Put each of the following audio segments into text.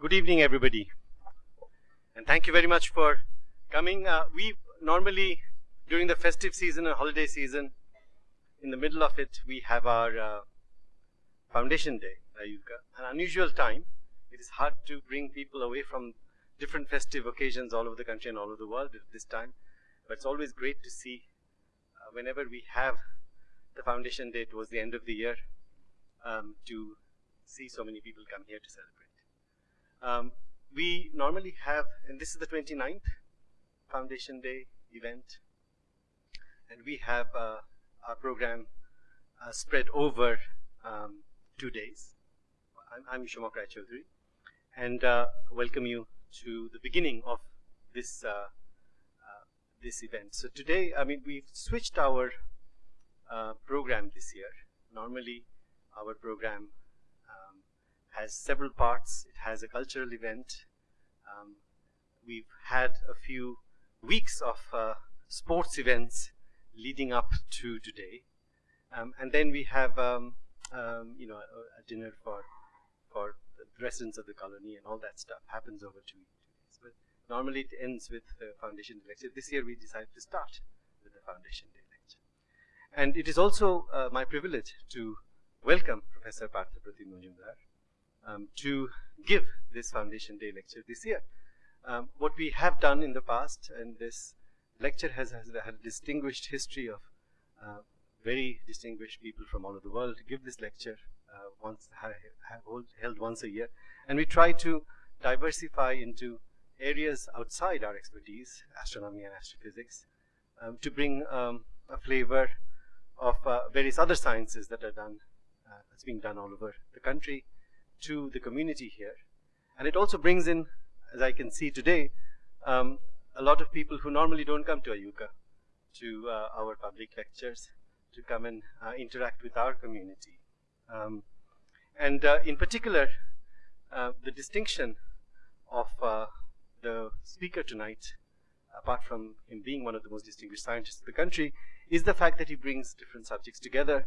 Good evening, everybody. And thank you very much for coming. Uh, we normally, during the festive season and holiday season, in the middle of it, we have our uh, Foundation Day, IUCAA, an unusual time. It is hard to bring people away from different festive occasions all over the country and all over the world at this time. But it's always great to see uh, whenever we have the Foundation Day towards the end of the year um, to see so many people come here to celebrate. Um, we normally have, and this is the 29th Foundation Day event, and we have uh, our program uh, spread over um, two days. I'm, I'm Rai and uh, welcome you to the beginning of this uh, uh, this event. So today, I mean, we've switched our uh, program this year. Normally, our program has several parts. It has a cultural event. Um, we've had a few weeks of uh, sports events leading up to today. Um, and then we have, um, um you know, a, a, dinner for for the residents of the colony and all that stuff happens over two, days. But normally it ends with the foundation day lecture. This year we decided to start with the foundation day lecture. And it is also uh, my privilege to welcome Professor Partha Pratim Majumdar um, to give this Foundation Day lecture this year. Um, what we have done in the past, and this lecture has, has had a distinguished history of uh, very distinguished people from all over the world to give this lecture uh, once held once a year, and we try to diversify into areas outside our expertise, astronomy and astrophysics, um, to bring um, a flavor of uh, various other sciences that are done, uh, that's being done all over the country, to the community here. And it also brings in, as I can see today, um, a lot of people who normally don't come to IUCAA, to uh, our public lectures, to come and uh, interact with our community. Um, and uh, in particular, uh, the distinction of uh, the speaker tonight, apart from him being one of the most distinguished scientists of the country, is the fact that he brings different subjects together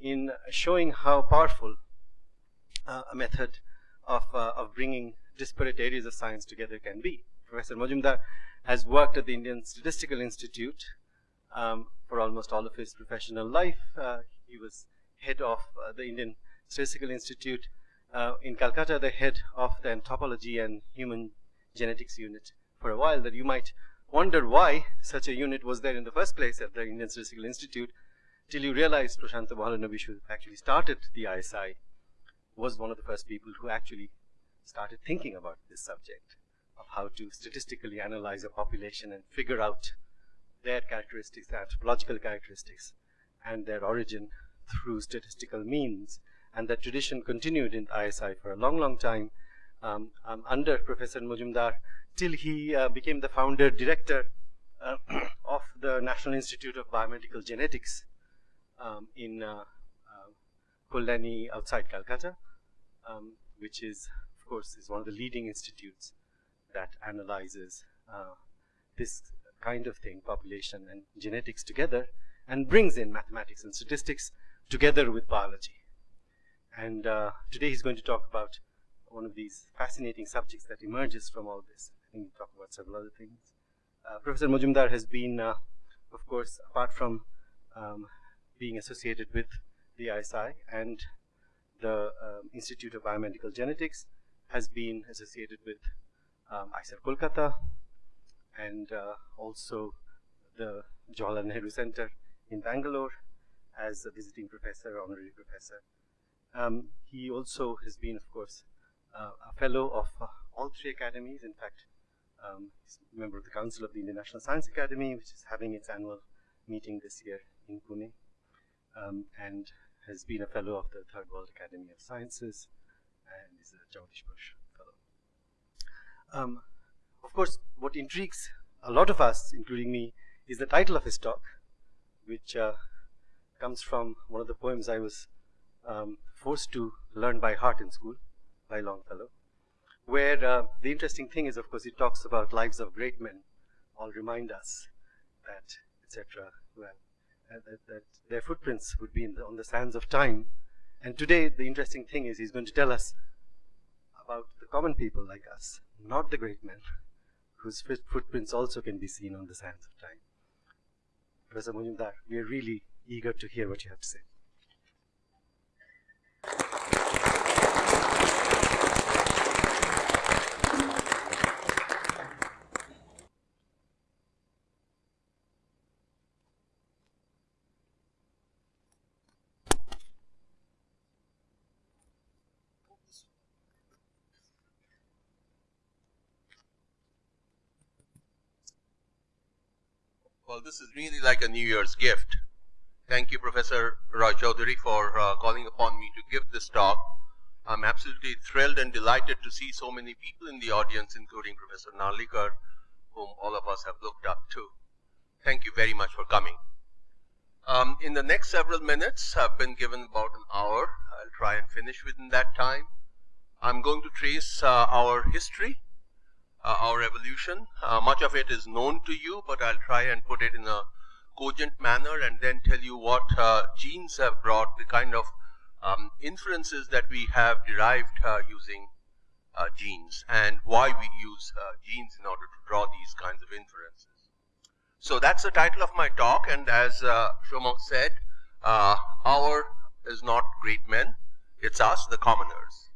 in showing how powerful uh, a method of, uh, of bringing disparate areas of science together can be. Professor Majumdar has worked at the Indian Statistical Institute um, for almost all of his professional life. Uh, he was head of uh, the Indian Statistical Institute uh, in Calcutta, the head of the anthropology and human genetics unit for a while that you might wonder why such a unit was there in the first place at the Indian Statistical Institute till you realize Prasanta Mahalanobis actually started the ISI was one of the first people who actually started thinking about this subject of how to statistically analyze a population and figure out their characteristics, their anthropological characteristics, and their origin through statistical means. And that tradition continued in ISI for a long, long time um, um, under Professor Majumdar till he uh, became the founder director uh, of the National Institute of Biomedical Genetics um, in uh, Kalyani outside Calcutta, um, which is, of course, is one of the leading institutes that analyzes uh, this kind of thing, population and genetics together, and brings in mathematics and statistics together with biology. And uh, today he's going to talk about one of these fascinating subjects that emerges from all this. I think we'll talk about several other things. Uh, Professor Majumdar has been, uh, of course, apart from um, being associated with the ISI and the um, Institute of Biomedical Genetics has been associated with um, IISER Kolkata and uh, also the Jawaharlal Nehru Center in Bangalore as a visiting professor, honorary professor. Um, he also has been, of course, uh, a fellow of uh, all three academies. In fact, um, he's a member of the Council of the Indian National Science Academy, which is having its annual meeting this year in Pune um, and has been a fellow of the Third World Academy of Sciences and is a Jagdish Bose fellow. Um, of course, what intrigues a lot of us, including me, is the title of his talk, which uh, comes from one of the poems I was um, forced to learn by heart in school by Longfellow, where uh, the interesting thing is, of course, he talks about lives of great men, all remind us that, etc. Well, Uh, that, that, their footprints would be the, on the sands of time. And today, the interesting thing is he's going to tell us about the common people like us, not the great men, whose footprints also can be seen on the sands of time. Professor Majumdar, we are really eager to hear what you have to say. Well, this is really like a New Year's gift. Thank you, Professor Raychaudhury, for uh, calling upon me to give this talk. I'm absolutely thrilled and delighted to see so many people in the audience, including Professor Narlikar, whom all of us have looked up to. Thank you very much for coming. Um, in the next several minutes, I've been given about an hour. I'll try and finish within that time. I'm going to trace uh, our history uh, our evolution. Uh, much of it is known to you, but I'll try and put it in a cogent manner and then tell you what uh, genes have brought, the kind of um, inferences that we have derived uh, using uh, genes and why we use uh, genes in order to draw these kinds of inferences. So that's the title of my talk and as uh, Somak said, our is not great men, it's us, the commoners.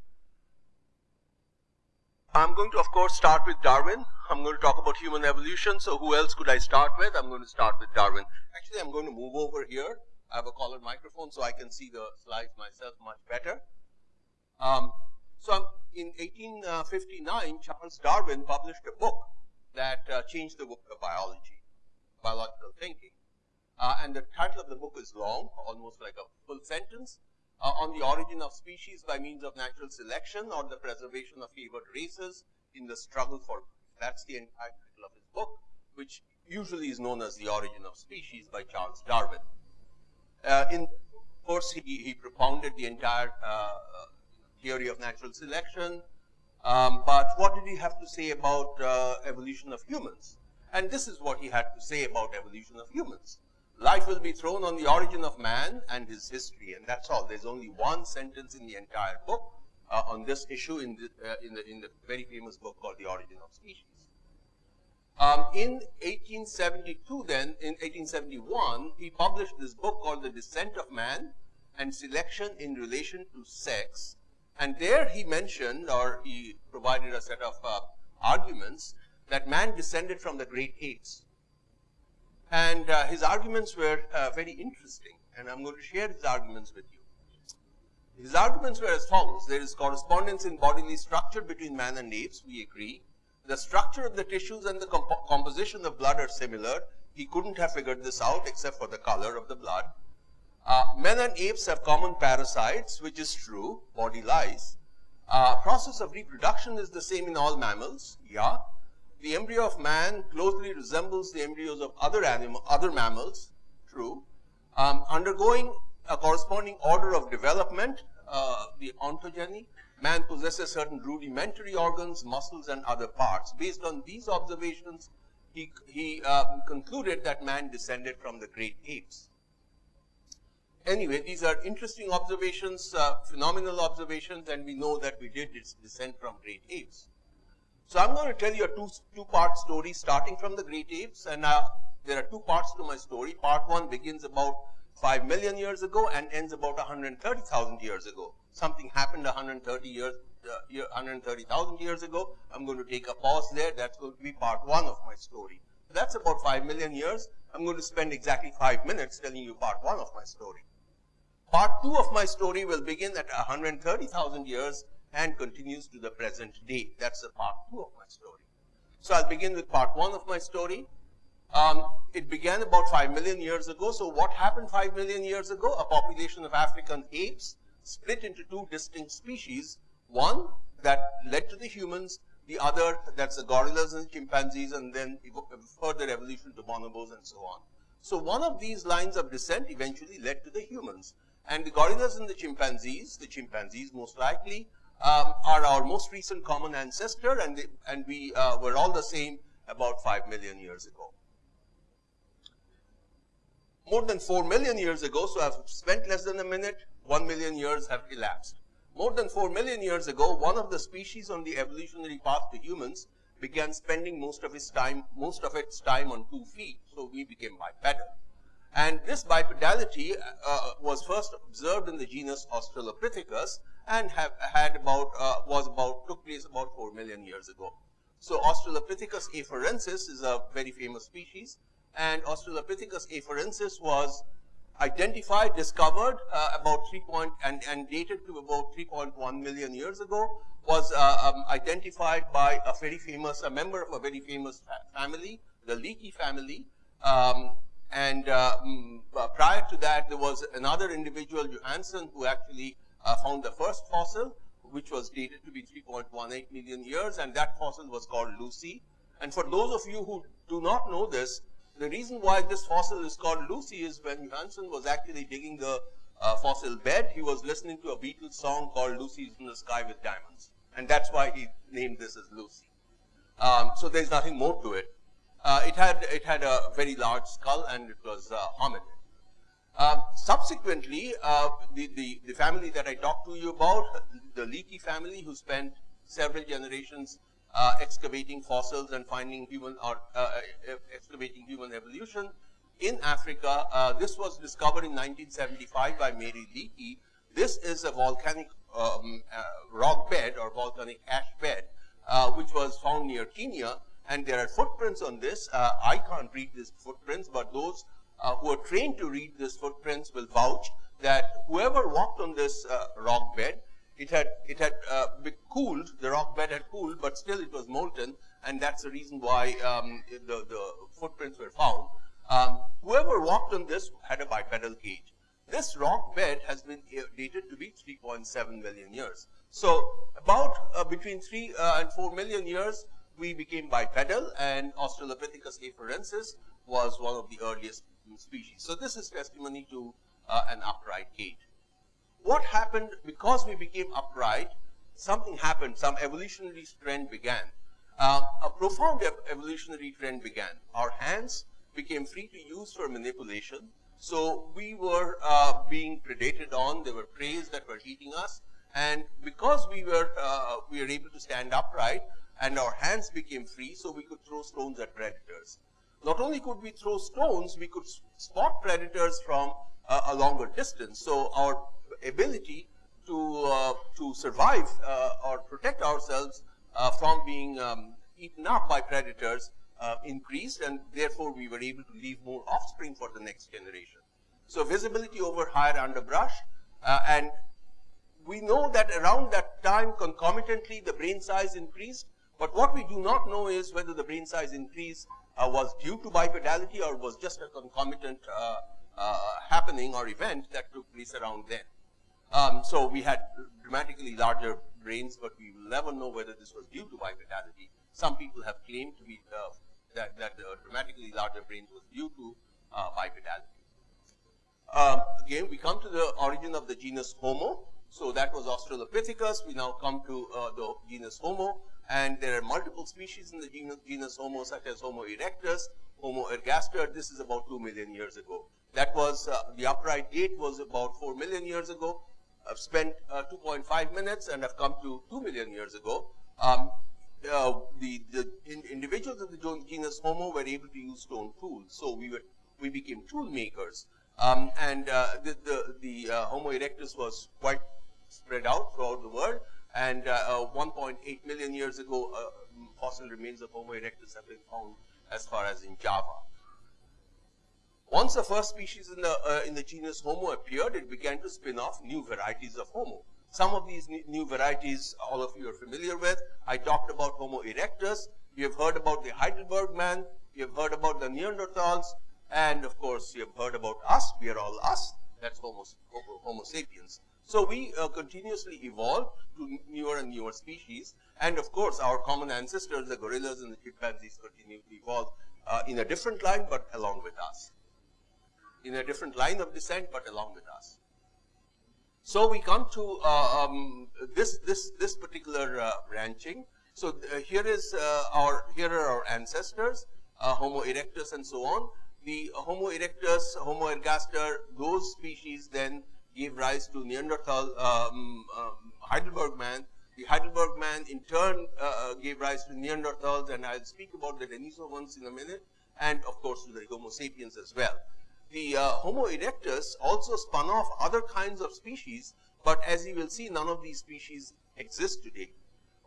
I'm going to, of course, start with Darwin. I'm going to talk about human evolution. So who else could I start with? I'm going to start with Darwin. Actually, I'm going to move over here. I have a collared microphone so I can see the slides myself much better. Um, so in 1859, Charles Darwin published a book that uh, changed the book of biology, biological thinking. Uh, and the title of the book is long, almost like a full sentence uh, on the origin of species by means of natural selection or the preservation of favored races in the struggle for life. That's the entire title of his book, which usually is known as The Origin of Species by Charles Darwin. Uh, in of course, he, he propounded the entire uh, theory of natural selection, um, but what did he have to say about uh, evolution of humans? And this is what he had to say about evolution of humans life will be thrown on the origin of man and his history, and that's all. There's only one sentence in the entire book uh, on this issue in the, uh, in the, in the very famous book called The Origin of Species. Um, in 1872 then, in 1871, he published this book called The Descent of Man and Selection in Relation to Sex. And there he mentioned, or he provided a set of uh, arguments, that man descended from the great apes. And uh, his arguments were uh, very interesting, and I'm going to share his arguments with you. His arguments were as follows. There is correspondence in bodily structure between man and apes, we agree. The structure of the tissues and the comp composition of blood are similar. He couldn't have figured this out except for the color of the blood. Uh, men and apes have common parasites, which is true, body lies. Uh, process of reproduction is the same in all mammals, yeah the embryo of man closely resembles the embryos of other animal, other mammals, true. Um, undergoing a corresponding order of development, uh, the ontogeny, man possesses certain rudimentary organs, muscles, and other parts. Based on these observations, he, he uh, concluded that man descended from the great apes. Anyway, these are interesting observations, uh, phenomenal observations, and we know that we did descend from great apes. So I'm going to tell you a two, two-part story starting from the great apes. And uh, there are two parts to my story. Part one begins about 5 million years ago and ends about 130,000 years ago. Something happened 130 years, uh, 130,000 years ago. I'm going to take a pause there. That's going to be part one of my story. That's about 5 million years. I'm going to spend exactly 5 minutes telling you part one of my story. Part two of my story will begin at 130,000 years and continues to the present day. That's the part two of my story. So I'll begin with part one of my story. Um, it began about 5 million years ago. So what happened 5 million years ago? A population of African apes split into two distinct species. One that led to the humans, the other that's the gorillas and the chimpanzees, and then further evolution to bonobos and so on. So one of these lines of descent eventually led to the humans. And the gorillas and the chimpanzees, the chimpanzees most likely, um, are our most recent common ancestor, and, they, and we uh, were all the same about 5 million years ago. More than 4 million years ago, so I've spent less than a minute, 1 million years have elapsed. More than 4 million years ago, one of the species on the evolutionary path to humans began spending most of its time, most of its time on two feet. So we became bipedal. And this bipedality uh, was first observed in the genus Australopithecus and have had about, uh, was about, took place about 4 million years ago. So Australopithecus afarensis is a very famous species and Australopithecus afarensis was identified, discovered uh, about 3 point and, and dated to about 3.1 million years ago was uh, um, identified by a very famous, a member of a very famous fa family, the Leakey family. Um, and uh, um, prior to that, there was another individual, Johanson, who actually uh, found the first fossil, which was dated to be 3.18 million years, and that fossil was called Lucy. And for those of you who do not know this, the reason why this fossil is called Lucy is when Johanson was actually digging the uh, fossil bed, he was listening to a Beatles song called Lucy's in the Sky with Diamonds. And that's why he named this as Lucy. Um, so there's nothing more to it. Uh, it had it had a very large skull and it was uh, hominid. Uh, subsequently, uh, the, the, the family that I talked to you about, the Leakey family, who spent several generations uh, excavating fossils and finding human or uh, excavating human evolution in Africa. this was discovered in 1975 by Mary Leakey. This is a volcanic um, uh, rock bed or volcanic ash bed, uh, which was found near Kenya. And there are footprints on this. Uh, I can't read these footprints, but those who are trained to read these footprints will vouch that whoever walked on this rock bed, it had it had uh, cooled. The rock bed had cooled, but still it was molten, and that's the reason why um, the the footprints were found. Um, whoever walked on this had a bipedal gait. This rock bed has been dated to be 3.7 million years. So about uh, between 3 uh, and 4 million years, we became bipedal and Australopithecus afarensis was one of the earliest species. So this is testimony to uh, an upright gait. What happened because we became upright, something happened, some evolutionary trend began. Uh, a profound evolutionary trend began. Our hands became free to use for manipulation so we were uh, being predated on. There were preys that were eating us. And because we were, uh, we were able to stand upright and our hands became free, so we could throw stones at predators. Not only could we throw stones, we could spot predators from uh, a longer distance. So our ability to, uh, to survive uh, or protect ourselves uh, from being um, eaten up by predators uh, increased and therefore we were able to leave more offspring for the next generation. So visibility over higher underbrush uh, and we know that around that time concomitantly the brain size increased but what we do not know is whether the brain size increase uh, was due to bipedality or was just a concomitant uh, uh, happening or event that took place around then. Um, so we had dramatically larger brains but we will never know whether this was due to bipedality. Some people have claimed to be uh, that, that the dramatically larger brains was due to uh, bipedality. Um, again, we come to the origin of the genus Homo. So that was Australopithecus. We now come to uh, the genus Homo. And there are multiple species in the genus, genus Homo, such as Homo erectus, Homo ergaster. This is about 2 million years ago. That was, uh, the upright date was about 4 million years ago. I've spent uh, 2.5 minutes and I've come to 2 million years ago. Um, uh, the, the in, individuals of the genus Homo were able to use stone tools. So we were we became tool makers. Um, and uh, the the, the uh, Homo erectus was quite spread out throughout the world. And uh, uh, 1.8 million years ago, fossil remains of Homo erectus have been found as far as in Java. Once the first species in the in the genus Homo appeared, it began to spin off new varieties of Homo. Some of these new varieties all of you are familiar with. I talked about Homo erectus. You have heard about the Heidelberg man. You have heard about the Neanderthals. And of course, you have heard about us. We are all us. That's Homo, Homo sapiens. So we uh, continuously evolve to newer and newer species. And of course, our common ancestors, the gorillas and the chimpanzees, continue to evolve uh, in a different line, but along with us. In a different line of descent, but along with us. So we come to uh, um, this this this particular uh, branching. So uh, here is uh, our here are our ancestors, uh, Homo erectus, and so on. The Homo erectus, Homo ergaster, those species then gave rise to Neanderthal um, um, Heidelberg man. The Heidelberg man in turn uh, gave rise to Neanderthals, and I'll speak about the Denisovans in a minute, and of course to the Homo sapiens as well. The uh, Homo erectus also spun off other kinds of species, but as you will see, none of these species exist today.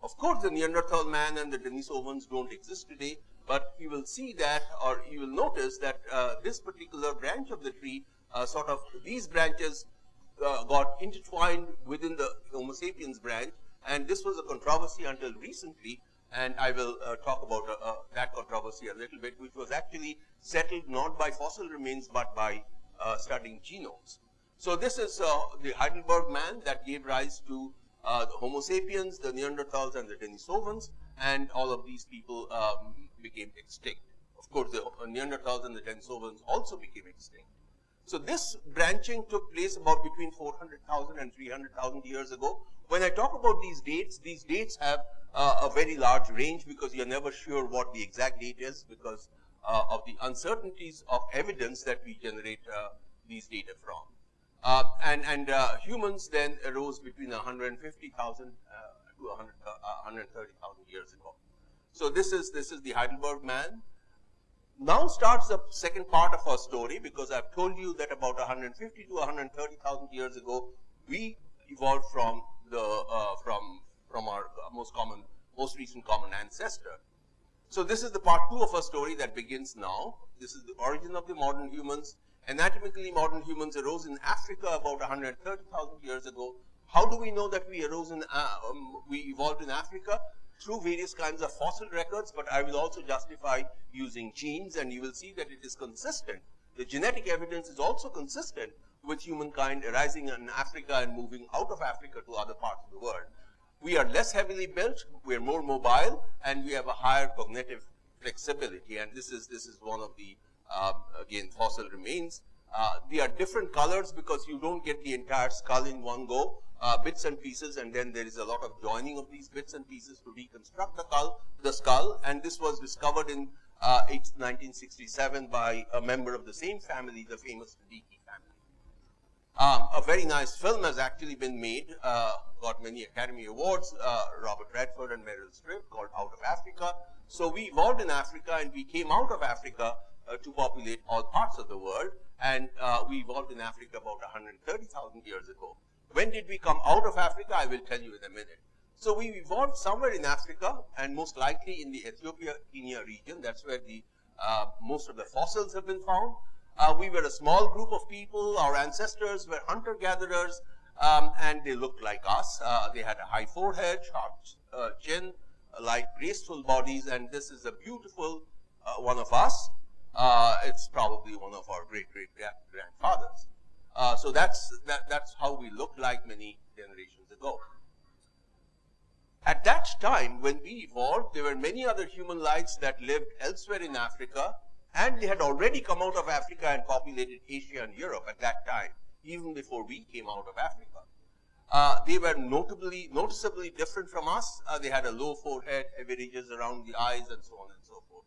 Of course, the Neanderthal man and the Denisovans don't exist today, but you will see that, or you will notice that uh, this particular branch of the tree, uh, sort of these branches uh, got intertwined within the Homo sapiens branch, and this was a controversy until recently, and I will uh, talk about uh, uh, that controversy a little bit, which was actually settled not by fossil remains, but by studying genomes. So this is the Heidelberg man that gave rise to uh, the Homo sapiens, the Neanderthals, and the Denisovans, and all of these people um, became extinct. Of course, the Neanderthals and the Denisovans also became extinct. So this branching took place about between 400,000 and 300,000 years ago. When I talk about these dates, these dates have uh, a very large range because you're never sure what the exact date is because uh, of the uncertainties of evidence that we generate uh, these data from. Uh, and and uh, humans then arose between 150,000 uh, to 130,000 years ago. So this is this is the Heidelberg man. Now starts the second part of our story because I've told you that about 150 to 130,000 years ago we evolved from the uh, from from our most common most recent common ancestor. So this is the part two of our story that begins now. This is the origin of the modern humans Anatomically, modern humans arose in Africa about 130,000 years ago. How do we know that we arose in, uh, um, we evolved in Africa? Through various kinds of fossil records, but I will also justify using genes, and you will see that it is consistent. The genetic evidence is also consistent with humankind arising in Africa and moving out of Africa to other parts of the world. We are less heavily built, we are more mobile, and we have a higher cognitive flexibility. And this is this is one of the um, again fossil remains. Uh, they are different colors because you don't get the entire skull in one go, uh, bits and pieces, and then there is a lot of joining of these bits and pieces to reconstruct the skull. The skull, and this was discovered in uh, 1967 by a member of the same family, the famous family. Um, a very nice film has actually been made, uh, got many Academy Awards, uh, Robert Redford and Meryl Streep, called Out of Africa. So we evolved in Africa and we came out of Africa uh, to populate all parts of the world. And uh, we evolved in Africa about 130,000 years ago. When did we come out of Africa? I will tell you in a minute. So we evolved somewhere in Africa and most likely in the Ethiopia-Kenya region. That's where the uh, most of the fossils have been found. Uh, we were a small group of people. Our ancestors were hunter-gatherers, um, and they looked like us. Uh, they had a high forehead, sharp uh, chin, light graceful bodies, and this is a beautiful one of us uh, it's probably one of our great great grandfathers. Uh, so that's that, that's how we looked like many generations ago. At that time, when we evolved, there were many other human lives that lived elsewhere in Africa, and they had already come out of Africa and populated Asia and Europe at that time, even before we came out of Africa. Uh, they were notably, noticeably different from us. Uh, they had a low forehead, heavy ridges around the eyes, and so on and so forth.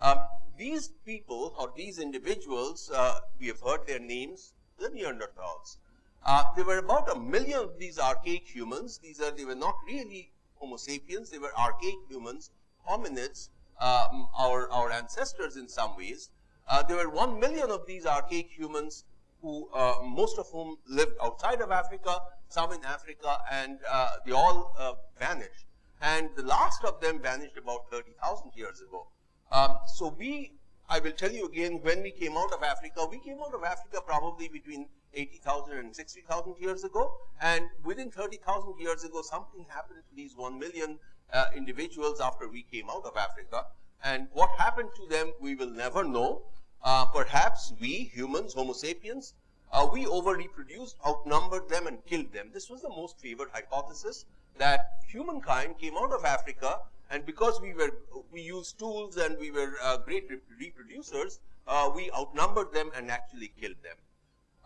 Um, these people or these individuals, uh, we have heard their names, the Neanderthals. Uh, there were about a million of these archaic humans. These are, they were not really Homo sapiens, they were archaic humans, hominids, um, our, our ancestors in some ways. Uh, there were one million of these archaic humans who, uh, most of whom lived outside of Africa, some in Africa, and uh, they all uh, vanished. And the last of them vanished about 30,000 years ago. Um, so we, I will tell you again, when we came out of Africa, we came out of Africa probably between 80,000 and 60,000 years ago. And within 30,000 years ago, something happened to these 1 million uh, individuals after we came out of Africa. And what happened to them, we will never know. Uh, perhaps we, humans, Homo sapiens, uh, we over-reproduced, outnumbered them, and killed them. This was the most favored hypothesis that humankind came out of Africa and because we were we used tools and we were uh, great reproducers, uh, we outnumbered them and actually killed them.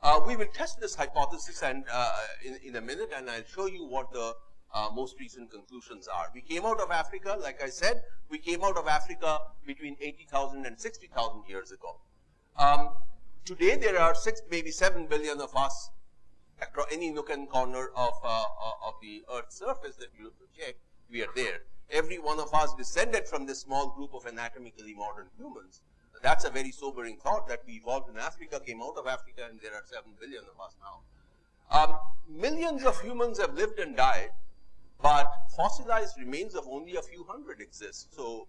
Uh, we will test this hypothesis and uh, in, in a minute, and I'll show you what the uh, most recent conclusions are. We came out of Africa, like I said, we came out of Africa between 80,000 and 60,000 years ago. Um, today, there are six, maybe seven billion of us across any nook and corner of, uh, of the Earth's surface that you check, we are there. Every one of us descended from this small group of anatomically modern humans. That's a very sobering thought that we evolved in Africa, came out of Africa, and there are 7 billion of us now. Um, millions of humans have lived and died, but fossilized remains of only a few hundred exist. So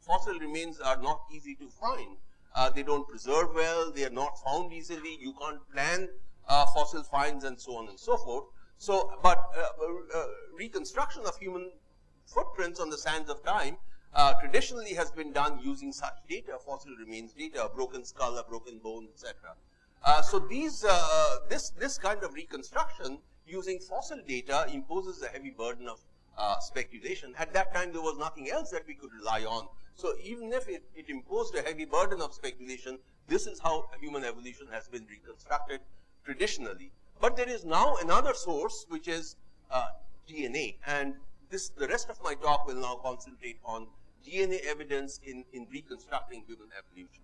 fossil remains are not easy to find. Uh, they don't preserve well, they are not found easily, you can't plan uh, fossil finds and so on and so forth. So, but uh, uh reconstruction of human footprints on the sands of time uh, traditionally has been done using such data, fossil remains data, a broken skull, a broken bone, etc. Uh, so these, this, this kind of reconstruction using fossil data imposes a heavy burden of speculation. At that time, there was nothing else that we could rely on so even if it, it imposed a heavy burden of speculation, this is how human evolution has been reconstructed traditionally. But there is now another source, which is uh, DNA. And this, the rest of my talk will now concentrate on DNA evidence in, in reconstructing human evolution.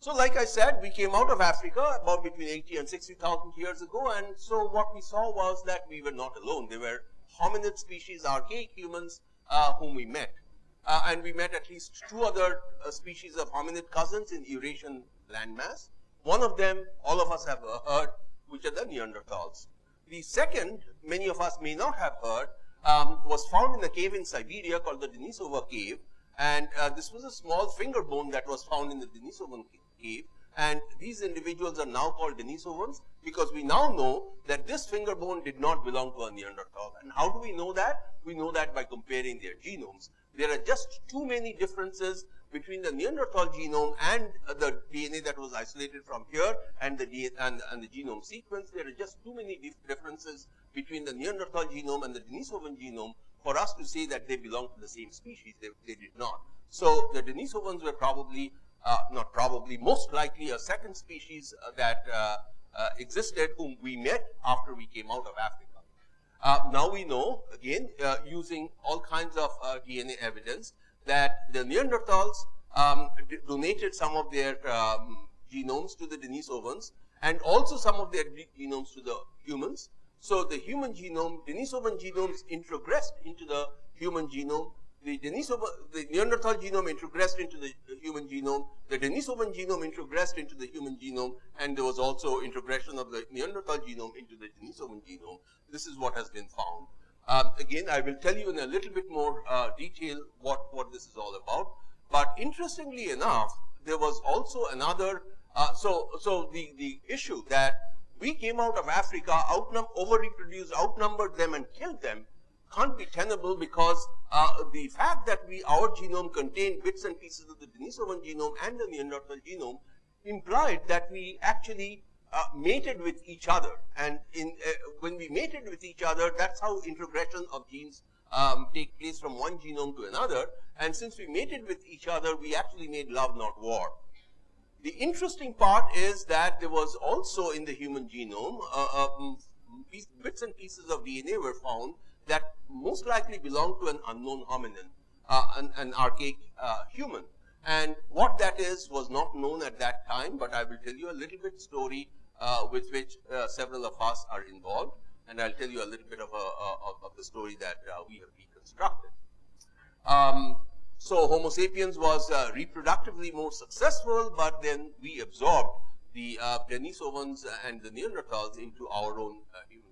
So like I said, we came out of Africa about between 80 and 60,000 years ago. And so what we saw was that we were not alone. There were hominid species, archaic humans, uh, whom we met. Uh, and we met at least two other uh, species of hominid cousins in Eurasian landmass. One of them, all of us have heard, which are the Neanderthals. The second, many of us may not have heard, um, was found in a cave in Siberia called the Denisova cave. And uh, this was a small finger bone that was found in the Denisovan cave. And these individuals are now called Denisovans because we now know that this finger bone did not belong to a Neanderthal. And how do we know that? We know that by comparing their genomes there are just too many differences between the Neanderthal genome and the DNA that was isolated from here and the, and, and the genome sequence. There are just too many differences between the Neanderthal genome and the Denisovan genome for us to say that they belong to the same species. They, they did not. So the Denisovans were probably, not probably, most likely a second species uh, that uh, uh, existed whom we met after we came out of Africa. Uh, now we know, again, uh, using all kinds of uh, DNA evidence, that the Neanderthals um, donated some of their um, genomes to the Denisovans and also some of their genomes to the humans. So the human genome, Denisovan genomes introgressed into the human genome the Denisovan, the Neanderthal genome introgressed into the human genome, the Denisovan genome introgressed into the human genome, and there was also introgression of the Neanderthal genome into the Denisovan genome. This is what has been found. Um, again, I will tell you in a little bit more uh, detail what, what this is all about. But interestingly enough, there was also another, uh, so, so the, the issue that we came out of Africa, outnum over-reproduced, outnumbered them and killed them, can't be tenable because uh, the fact that we our genome contained bits and pieces of the Denisovan genome and the Neanderthal genome implied that we actually uh, mated with each other. And in, uh, when we mated with each other, that's how introgression of genes um, take place from one genome to another. And since we mated with each other, we actually made love, not war. The interesting part is that there was also in the human genome, uh, um, bits and pieces of DNA were found that most likely belong to an unknown hominin, uh, an, an, archaic uh, human. And what that is was not known at that time, but I will tell you a little bit story uh, with which uh, several of us are involved, and I'll tell you a little bit of, a, of, of the story that uh, we have reconstructed. Um, so Homo sapiens was uh, reproductively more successful, but then we absorbed the Denisovans and the Neanderthals into our own human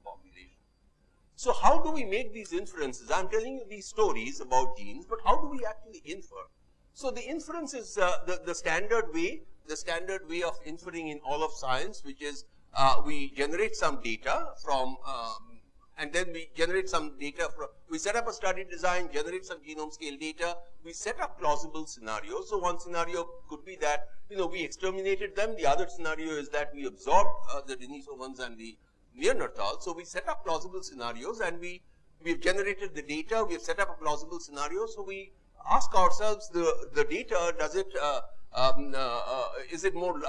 so how do we make these inferences? I'm telling you these stories about genes, but how do we actually infer? So the inference is uh, the, the standard way, the standard way of inferring in all of science, which is uh, we generate some data from, um, and then we generate some data from, we set up a study design, generate some genome scale data, we set up plausible scenarios. So one scenario could be that, you know, we exterminated them. The other scenario is that we absorbed uh, the Denisovans and the Neanderthal. So we set up plausible scenarios and we, we've generated the data, we've set up a plausible scenario. So we ask ourselves the, the data, does it, uh, um, uh, uh, is it more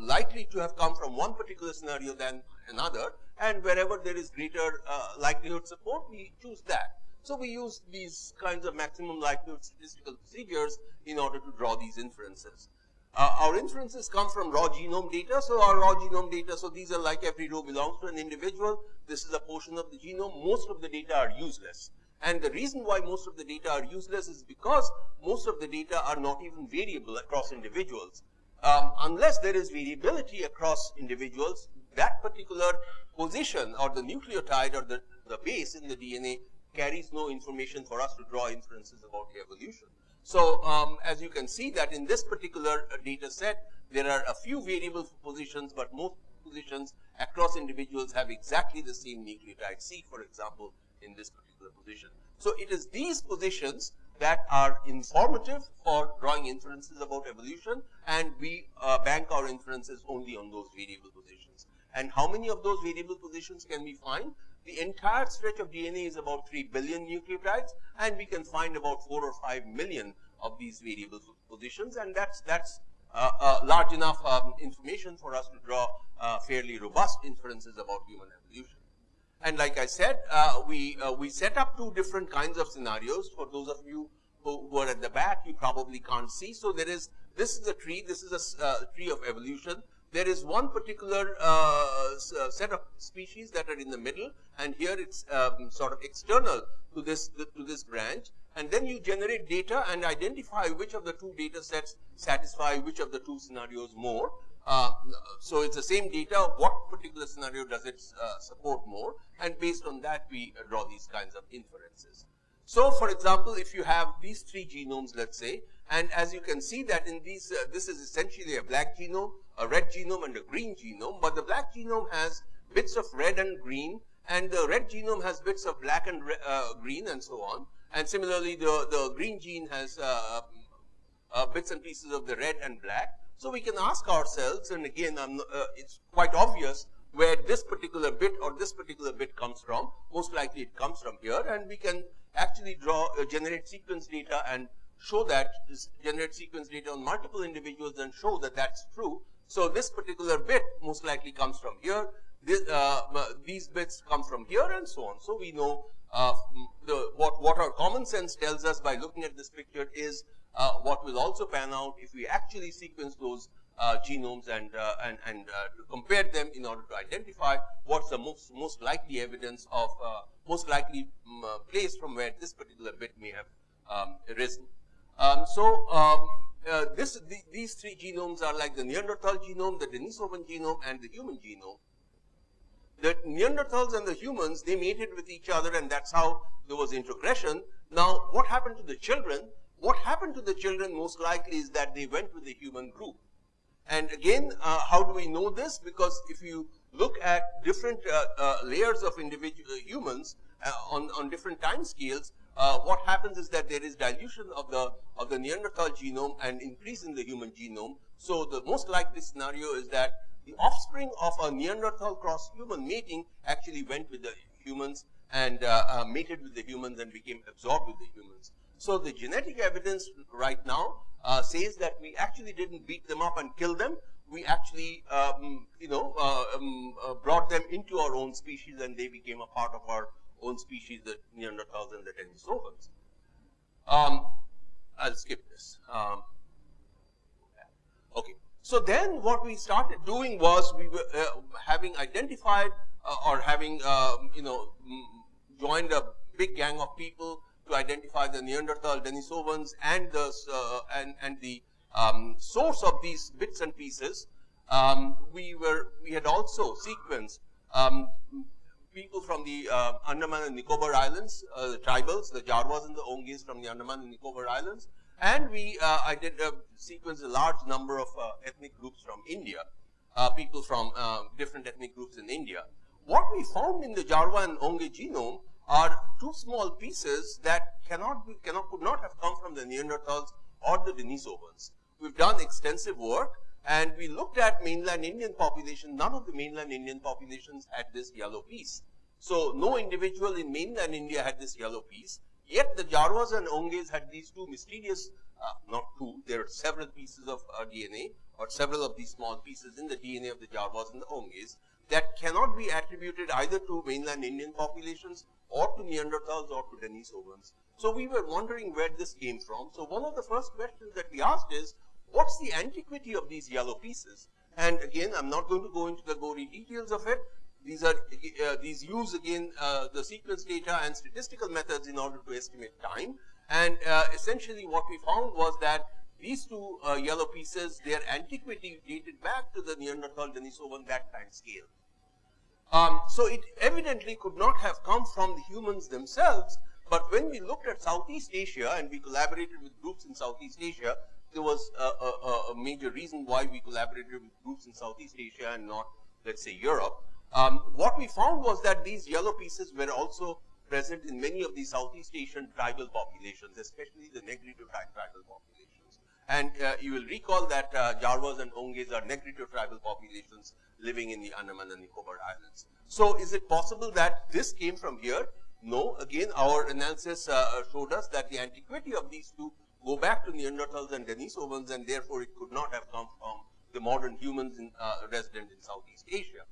likely to have come from one particular scenario than another? And wherever there is greater uh, likelihood support, we choose that. So we use these kinds of maximum likelihood statistical procedures in order to draw these inferences. Uh, our inferences come from raw genome data. So our raw genome data, so these are like every row belongs to an individual. This is a portion of the genome. Most of the data are useless. And the reason why most of the data are useless is because most of the data are not even variable across individuals. Um, unless there is variability across individuals, that particular position or the nucleotide or the, the base in the DNA carries no information for us to draw inferences about the evolution. So um, as you can see that in this particular uh, data set, there are a few variable positions, but most positions across individuals have exactly the same nucleotide C, for example, in this particular position. So it is these positions that are informative for drawing inferences about evolution, and we uh, bank our inferences only on those variable positions. And how many of those variable positions can we find? The entire stretch of DNA is about 3 billion nucleotides, and we can find about 4 or 5 million of these variable positions, and that's that's uh, uh, large enough um, information for us to draw uh, fairly robust inferences about human evolution. And like I said, uh, we uh, we set up two different kinds of scenarios. For those of you who, who, are at the back, you probably can't see. So there is this is a tree. This is a uh, tree of evolution. There is one particular uh, uh, set of species that are in the middle, and here it's um, sort of external to this to this branch. And then you generate data and identify which of the two data sets satisfy which of the two scenarios more. Uh, so it's the same data, what particular scenario does it uh, support more, and based on that we uh, draw these kinds of inferences. So for example, if you have these three genomes, let's say, and as you can see that in these, uh, this is essentially a black genome, a red genome, and a green genome, but the black genome has bits of red and green, and the red genome has bits of black and uh, green, and so on. And similarly, the, the green gene has uh, bits and pieces of the red and black. So we can ask ourselves, and again, uh, it's quite obvious where this particular bit or this particular bit comes from. Most likely it comes from here, and we can actually draw, uh, generate sequence data and show that, generate sequence data on multiple individuals and show that that's true. So this particular bit most likely comes from here. This, uh, uh these bits come from here and so on. So we know uh, the, what, what our common sense tells us by looking at this picture is uh, what will also pan out if we actually sequence those uh, genomes and uh, and and compare them in order to identify what's the most most likely evidence of most likely um, place from where this particular bit may have um, arisen. Um, so um, uh, this, the, these three genomes are like the Neanderthal genome, the Denisovan genome, and the human genome. The Neanderthals and the humans, they mated with each other, and that's how there was introgression. Now, what happened to the children? What happened to the children most likely is that they went with the human group. And again, uh, how do we know this? Because if you look at different uh, uh, layers of individual uh, humans on, on different time scales, uh, what happens is that there is dilution of the of the Neanderthal genome and increase in the human genome. So the most likely scenario is that the offspring of a Neanderthal cross human mating actually went with the humans and mated with the humans and became absorbed with the humans. So the genetic evidence right now uh, says that we actually didn't beat them up and kill them. We actually, um, you know, uh, um, uh, brought them into our own species and they became a part of our own species, the Neanderthals and the Denisovans. Um, I'll skip this. Um, okay. So then what we started doing was we were uh, having identified uh, or having, um, you know, joined a big gang of people to identify the Neanderthal Denisovans and the uh, and and the um, source of these bits and pieces. Um, we were we had also sequenced um, people from the uh, Andaman and Nicobar Islands, uh, the tribals, the Jarwas and the Onges from the Andaman and Nicobar Islands, and we uh, I did uh, sequence a large number of uh, ethnic groups from India, uh, people from different ethnic groups in India. What we found in the Jarwa and Onge genome are two small pieces that cannot be, cannot, could not have come from the Neanderthals or the Denisovans. We've done extensive work and we looked at mainland Indian population. None of the mainland Indian populations had this yellow piece. So no individual in mainland India had this yellow piece. Yet the Jarwas and Onges had these two mysterious, uh, not two, there are several pieces of uh, DNA or several of these small pieces in the DNA of the Jarwas and the Onges that cannot be attributed either to mainland Indian populations or to Neanderthals or to Denisovans. So we were wondering where this came from. So one of the first questions that we asked is, what's the antiquity of these yellow pieces? And again, I'm not going to go into the gory details of it. These are uh, these use again uh, the sequence data and statistical methods in order to estimate time. And uh, essentially, what we found was that these two uh, yellow pieces, their antiquity dated back to the Neanderthal Denisovan that time scale. Um, so it evidently could not have come from the humans themselves, but when we looked at Southeast Asia and we collaborated with groups in Southeast Asia, there was a, a, a major reason why we collaborated with groups in Southeast Asia and not, let's say, Europe. Um, what we found was that these yellow pieces were also present in many of the Southeast Asian tribal populations, especially the Negrito tribal populations. And uh, you will recall that uh, Jarwas and Onges are Negrito tribal populations living in the Andaman and Nicobar Islands. So is it possible that this came from here? No. Again, our analysis uh, showed us that the antiquity of these two go back to the Neanderthals and Denisovans, and therefore it could not have come from the modern humans in, uh, resident in Southeast Asia.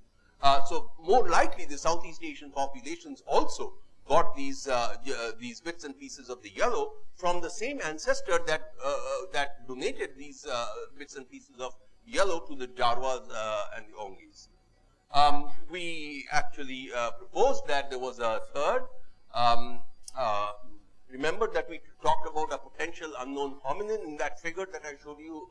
Uh, so more likely the Southeast Asian populations also got these uh, uh, these bits and pieces of the yellow from the same ancestor that uh, uh, that donated these bits and pieces of yellow to the Jarwas and the Onges. Um, we actually proposed that there was a third. Um, remember that we talked about a potential unknown hominin in that figure that I showed you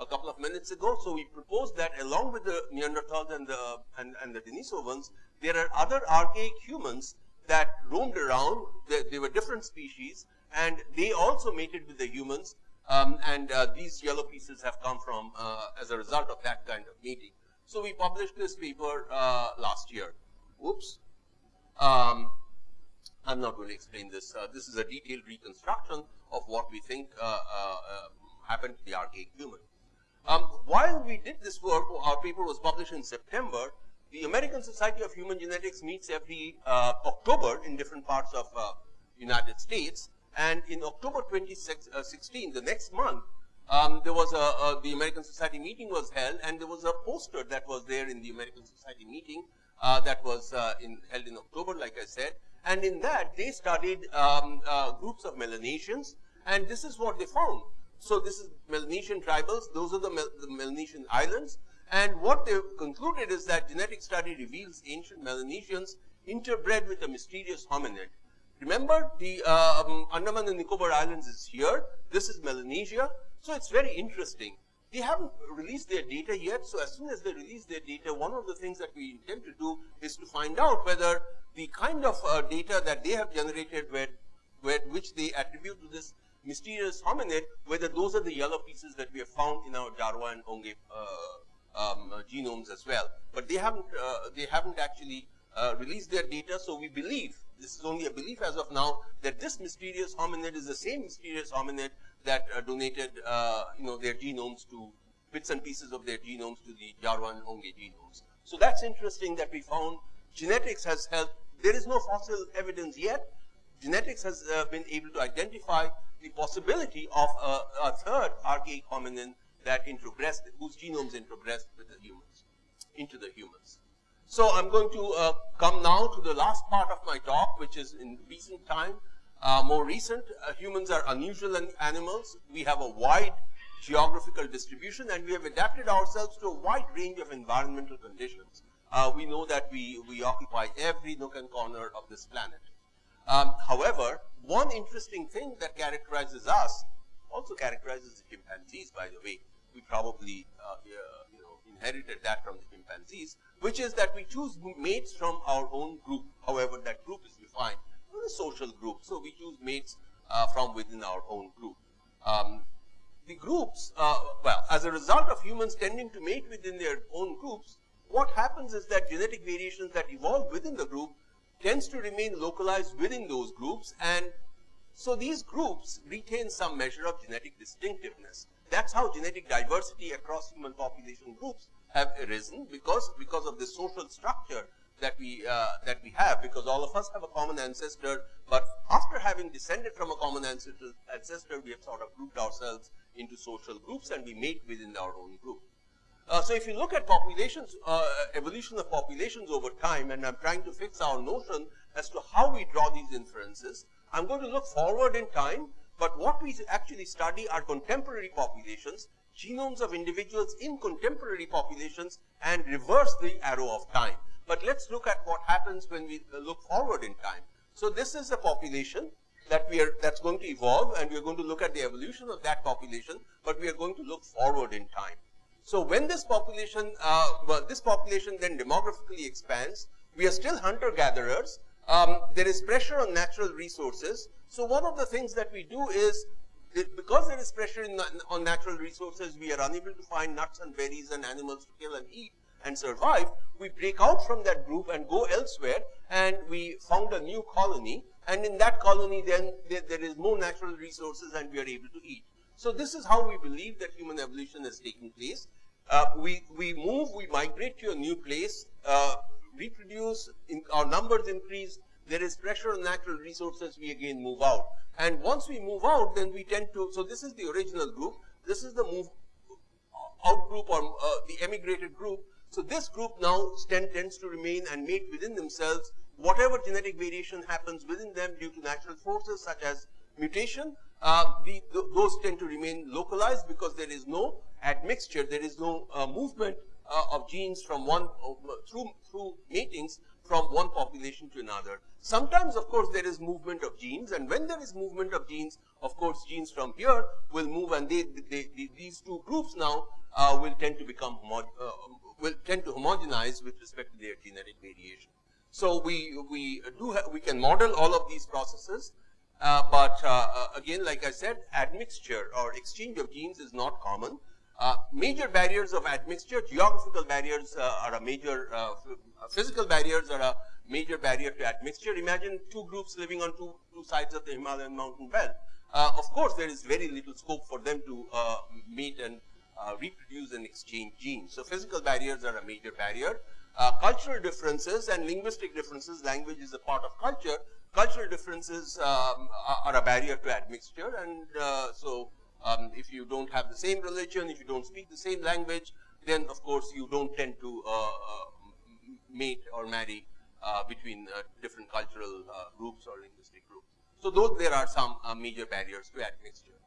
a couple of minutes ago. So we proposed that along with the Neanderthals and the, and, and the Denisovans, there are other archaic humans that roamed around. They, they were different species and they also mated with the humans. Um, and uh, these yellow pieces have come from uh, as a result of that kind of mating. So we published this paper uh, last year. Oops. Um, I'm not going to explain this. Uh, this is a detailed reconstruction of what we think uh, uh, happened to the archaic human. Um, while we did this work, our paper was published in September, the American Society of Human Genetics meets every uh, October in different parts of uh, United States. And in October 2016, uh, the next month, um, there was a, the American Society meeting was held, and there was a poster that was there in the American Society meeting uh, that was uh, in, held in October, like I said. And in that, they studied um, uh, groups of Melanesians, and this is what they found. So this is Melanesian tribals. Those are the, Mel the Melanesian islands. And what they concluded is that genetic study reveals ancient Melanesians interbred with a mysterious hominid. Remember, the um, Andaman and Nicobar Islands is here. This is Melanesia. So it's very interesting. They haven't released their data yet. So as soon as they release their data, one of the things that we intend to do is to find out whether the kind of uh, data that they have generated, where, where, which they attribute to this mysterious hominid, whether those are the yellow pieces that we have found in our Jarwa and Onge uh, um, uh, genomes as well. But they haven't, uh, they haven't actually uh, released their data, so we believe, this is only a belief as of now, that this mysterious hominid is the same mysterious hominid that uh, donated, uh, you know, their genomes to, bits and pieces of their genomes to the Jarwa and Onge genomes. So that's interesting that we found genetics has helped. There is no fossil evidence yet. Genetics has been able to identify the possibility of a, a third archaic hominin that introgressed, whose genomes introgressed with the humans, into the humans. So I'm going to uh, come now to the last part of my talk, which is in recent time, uh, more recent. Uh, humans are unusual animals. We have a wide geographical distribution and we have adapted ourselves to a wide range of environmental conditions. Uh, we know that we, we occupy every nook and corner of this planet. Um, however, one interesting thing that characterizes us also characterizes the chimpanzees, by the way. We probably uh, you know, inherited that from the chimpanzees, which is that we choose mates from our own group. However, that group is defined a social group. So we choose mates uh, from within our own group. Um, the groups, uh, well, as a result of humans tending to mate within their own groups, what happens is that genetic variations that evolve within the group tends to remain localized within those groups and so these groups retain some measure of genetic distinctiveness. That's how genetic diversity across human population groups have arisen because, because of the social structure that we, uh, that we have because all of us have a common ancestor but after having descended from a common ancestor, ancestor we have sort of grouped ourselves into social groups and we mate within our own group. Uh, so if you look at populations, uh, evolution of populations over time, and I'm trying to fix our notion as to how we draw these inferences, I'm going to look forward in time But what we actually study are contemporary populations, genomes of individuals in contemporary populations and reverse the arrow of time. But let's look at what happens when we look forward in time. So this is a population that we are that's going to evolve and we are going to look at the evolution of that population, but we are going to look forward in time. So when this population, uh, well, this population then demographically expands, we are still hunter-gatherers. Um, there is pressure on natural resources. So one of the things that we do is, because there is pressure in, on natural resources, we are unable to find nuts and berries and animals to kill and eat and survive. We break out from that group and go elsewhere, and we found a new colony and in that colony then there, there is more natural resources and we are able to eat. So this is how we believe that human evolution is taking place. Uh, we, we move, we migrate to a new place, uh, reproduce, in, our numbers increase, there is pressure on natural resources, we again move out. And once we move out, then we tend to, so this is the original group, this is the move out group or uh, the emigrated group. So this group now tend, tends to remain and mate within themselves whatever genetic variation happens within them due to natural forces such as mutation, uh, the, th those tend to remain localized because there is no admixture, there is no uh, movement uh, of genes from one uh, through through matings from one population to another. Sometimes, of course, there is movement of genes, and when there is movement of genes, of course, genes from here will move, and they, they, they these two groups now uh, will tend to become uh, will tend to homogenize with respect to their genetic variation. So we, we do we can model all of these processes, uh, but uh, uh, again, like I said, admixture or exchange of genes is not common. Uh, major barriers of admixture, geographical barriers uh, are a major, uh, physical barriers are a major barrier to admixture. Imagine two groups living on two, two sides of the Himalayan mountain belt. of course, there is very little scope for them to meet and reproduce and exchange genes. So physical barriers are a major barrier uh, cultural differences and linguistic differences, language is a part of culture, cultural differences um, are a barrier to admixture and uh, so um, if you don't have the same religion, if you don't speak the same language, then of course you don't tend to uh, uh mate or marry uh, between uh, different cultural groups or linguistic groups. So those there are some major barriers to admixture.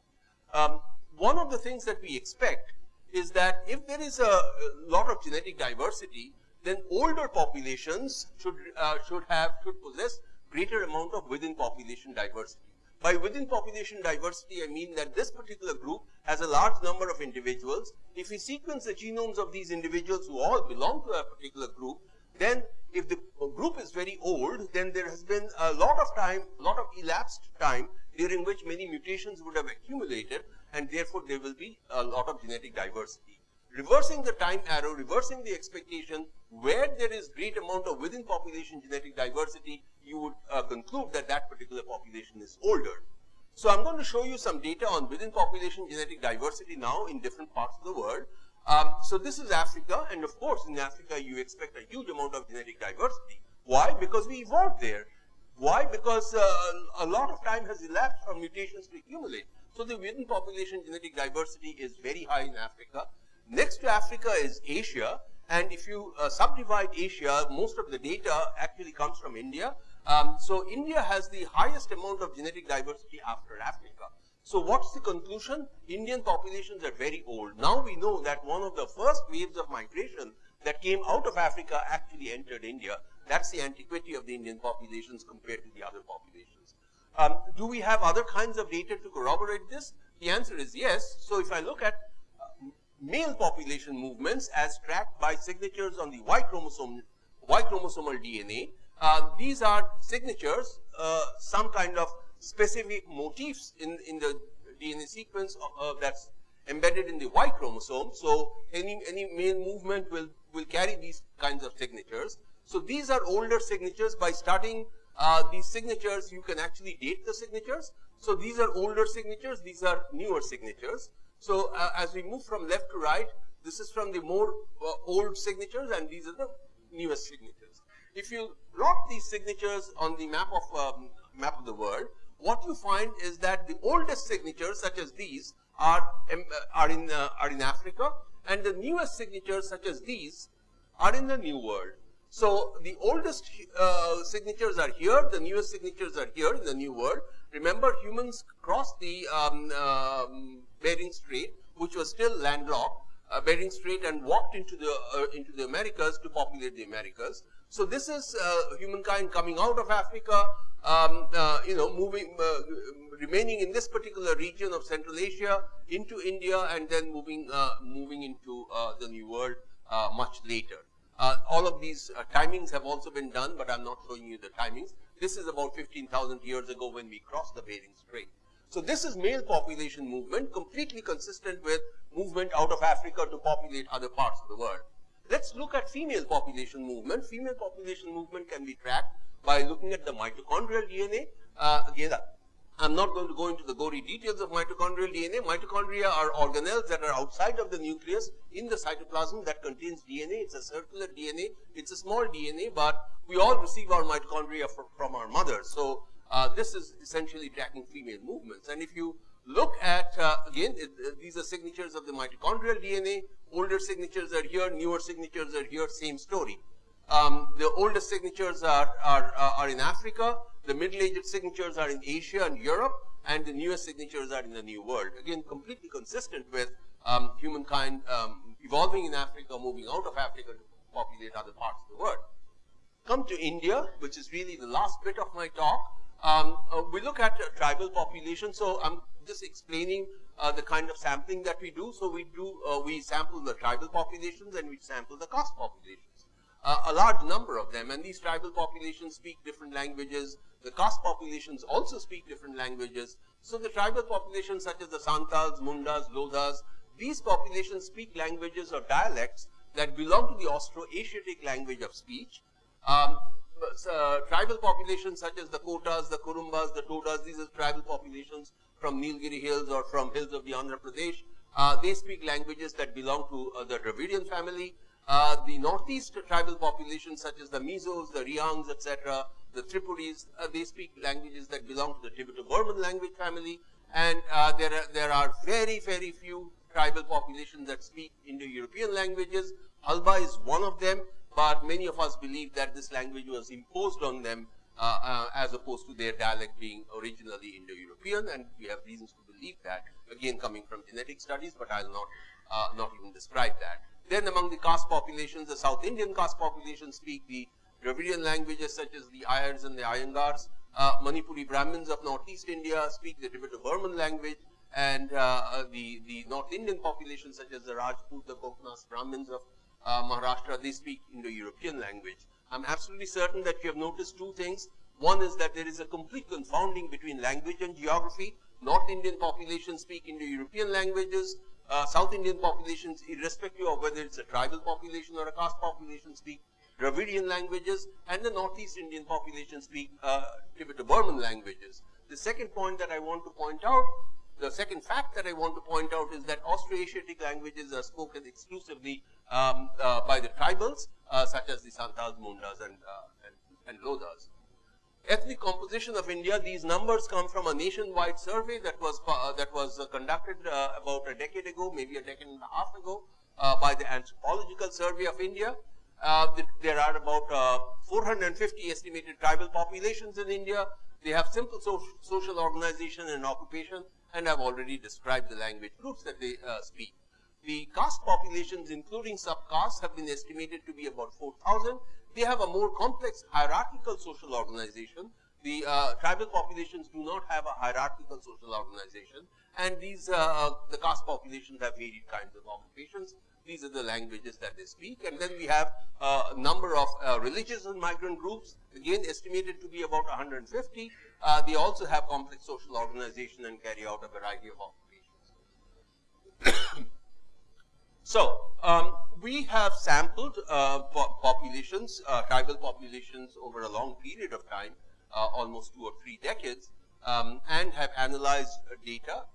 Um, one of the things that we expect is that if there is a lot of genetic diversity, then older populations should, uh, should have, should possess greater amount of within population diversity. By within population diversity, I mean that this particular group has a large number of individuals. If we sequence the genomes of these individuals who all belong to a particular group, then if the group is very old, then there has been a lot of time, a lot of elapsed time during which many mutations would have accumulated and therefore there will be a lot of genetic diversity reversing the time arrow, reversing the expectation, where there is great amount of within population genetic diversity, you would uh, conclude that that particular population is older. So I'm going to show you some data on within population genetic diversity now in different parts of the world. Um, so this is Africa, and of course in Africa you expect a huge amount of genetic diversity. Why? Because we evolved there. Why? Because uh, a lot of time has elapsed for mutations to accumulate. So the within population genetic diversity is very high in Africa. Next to Africa is Asia. And if you uh, subdivide Asia, most of the data actually comes from India. Um, so India has the highest amount of genetic diversity after Africa. So what's the conclusion? Indian populations are very old. Now we know that one of the first waves of migration that came out of Africa actually entered India. That's the antiquity of the Indian populations compared to the other populations. Um, do we have other kinds of data to corroborate this? The answer is yes. So if I look at male population movements as tracked by signatures on the Y chromosome, Y chromosomal DNA. Uh, these are signatures, uh, some kind of specific motifs in, in the DNA sequence uh, that's embedded in the Y chromosome. So any, any male movement will, will carry these kinds of signatures. So these are older signatures. By starting uh, these signatures, you can actually date the signatures. So these are older signatures, these are newer signatures. So uh, as we move from left to right, this is from the more uh, old signatures and these are the newest signatures. If you plot these signatures on the map of um, map of the world, what you find is that the oldest signatures such as these are um, are in uh, are in Africa and the newest signatures such as these are in the new world. So the oldest uh, signatures are here, the newest signatures are here in the new world Remember, humans crossed the um, um, Bering Strait, which was still landlocked, uh, Bering Strait, and walked into the uh, into the Americas to populate the Americas. So this is uh, humankind coming out of Africa, um, uh, you know, moving, uh, remaining in this particular region of Central Asia into India, and then moving moving into the New World much later. All of these timings have also been done, but I'm not showing you the timings. This is about 15,000 years ago when we crossed the Bering Strait. So this is male population movement, completely consistent with movement out of Africa to populate other parts of the world. Let's look at female population movement. Female population movement can be tracked by looking at the mitochondrial DNA. Uh, again, I'm not going to go into the gory details of mitochondrial DNA. Mitochondria are organelles that are outside of the nucleus in the cytoplasm that contains DNA. It's a circular DNA. It's a small DNA, but we all receive our mitochondria from, from our mother. So uh, this is essentially tracking female movements. And if you look at, uh, again, it, these are signatures of the mitochondrial DNA. Older signatures are here, newer signatures are here, same story. Um, the oldest signatures are, are, uh, are in Africa. The middle-aged signatures are in Asia and Europe, and the newest signatures are in the New World. Again, completely consistent with um, humankind um, evolving in Africa, moving out of Africa to populate other parts of the world. Come to India, which is really the last bit of my talk. Um, uh, we look at uh, tribal population. So I'm just explaining uh, the kind of sampling that we do. So we do uh, we sample the tribal populations and we sample the caste populations. Uh, a large number of them, and these tribal populations speak different languages. The caste populations also speak different languages. So the tribal populations such as the Santals, Mundas, Lodhas, these populations speak languages or dialects that belong to the Austro-Asiatic language of speech. Um, uh, tribal populations such as the Kotas, the Kurumbas, the Todas, these are tribal populations from Nilgiri Hills or from hills of the Andhra Pradesh. Uh, they speak languages that belong to uh, the Dravidian family. Uh, the northeast tribal populations such as the Mizos, the Riangs, etc., the Tripuris, uh, they speak languages that belong to the Tibeto-Burman language family. And uh, there, are, there are very, very few tribal populations that speak Indo-European languages. Halba is one of them, but many of us believe that this language was imposed on them uh, uh, as opposed to their dialect being originally Indo-European, and we have reasons to believe that, again coming from genetic studies, but I'll not, uh, not even describe that. Then among the caste populations, the South Indian caste populations speak the Dravidian languages such as the Iyers and the Iyengars. Uh, Manipuri Brahmins of Northeast India speak the Tibeto-Burman language and uh, uh, the, the North Indian populations such as the Rajput, the Koknas Brahmins of uh, Maharashtra, they speak Indo-European language. I'm absolutely certain that you have noticed two things. One is that there is a complete confounding between language and geography. North Indian populations speak Indo-European languages uh, South Indian populations, irrespective of whether it's a tribal population or a caste population, speak Dravidian languages, and the Northeast Indian population speak uh, Tibeto-Burman languages. The second point that I want to point out, the second fact that I want to point out is that Austroasiatic languages are spoken exclusively um, uh, by the tribals, uh, such as the Santals, Mundas, and, uh, and, and ethnic composition of India, these numbers come from a nationwide survey that was uh, that was uh, conducted uh, about a decade ago, maybe a decade and a half ago, uh, by the Anthropological Survey of India. Uh, there are about uh, 450 estimated tribal populations in India. They have simple so social organization and occupation, and I've already described the language groups that they speak. The caste populations, including subcastes, have been estimated to be about 4,000 they have a more complex hierarchical social organization. The uh, tribal populations do not have a hierarchical social organization, and these uh, uh, the caste populations have varied kinds of occupations. These are the languages that they speak, and then we have uh, a number of uh, religious and migrant groups, again estimated to be about 150. Uh, they also have complex social organization and carry out a variety of occupations. so, um, we have sampled uh, populations, uh, tribal populations over a long period of time, uh, almost two or three decades, um, and have analyzed data.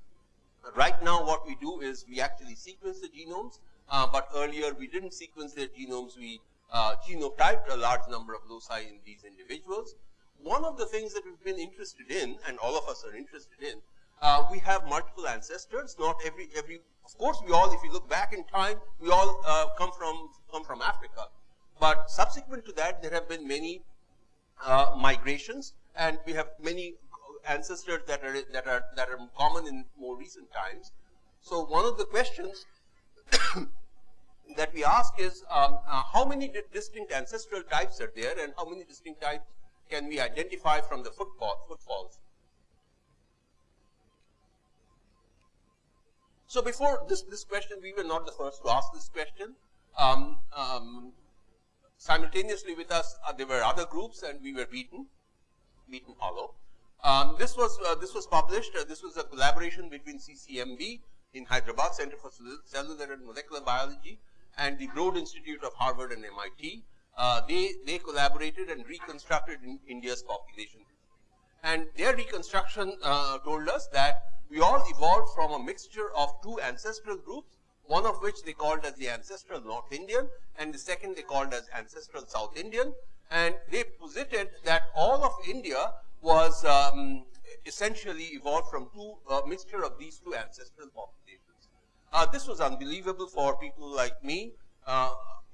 Right now what we do is we actually sequence the genomes, uh, but earlier we didn't sequence their genomes, we uh, genotyped a large number of loci in these individuals. One of the things that we've been interested in, and all of us are interested in, uh, we have multiple ancestors. Not every every. Of course, we all, if you look back in time, we all uh, come from come from Africa. But subsequent to that, there have been many uh, migrations, and we have many ancestors that are that are that are common in more recent times. So one of the questions that we ask is um, uh, how many distinct ancestral types are there and how many distinct types can we identify from the footfall, footfalls. So before this, this question, we were not the first to ask this question. Um, um, simultaneously with us, uh, there were other groups and we were beaten, beaten hollow. Um, this was uh, this was published. Uh, this was a collaboration between CCMB in Hyderabad Center for Cellular and Molecular Biology and the Broad Institute of Harvard and MIT. Uh, they, they collaborated and reconstructed in India's population. And their reconstruction uh, told us that we all evolved from a mixture of two ancestral groups, one of which they called as the ancestral North Indian, and the second they called as ancestral South Indian. And they posited that all of India was um, essentially evolved from two uh, mixture of these two ancestral populations. Uh, this was unbelievable for people like me. Uh,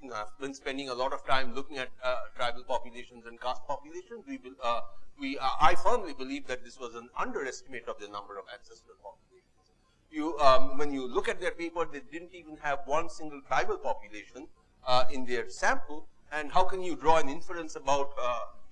I've been spending a lot of time looking at uh, tribal populations and caste populations. We, uh, we, uh, I firmly believe that this was an underestimate of the number of ancestral populations. You, um, when you look at their paper, they didn't even have one single tribal population uh, in their sample. And how can you draw an inference about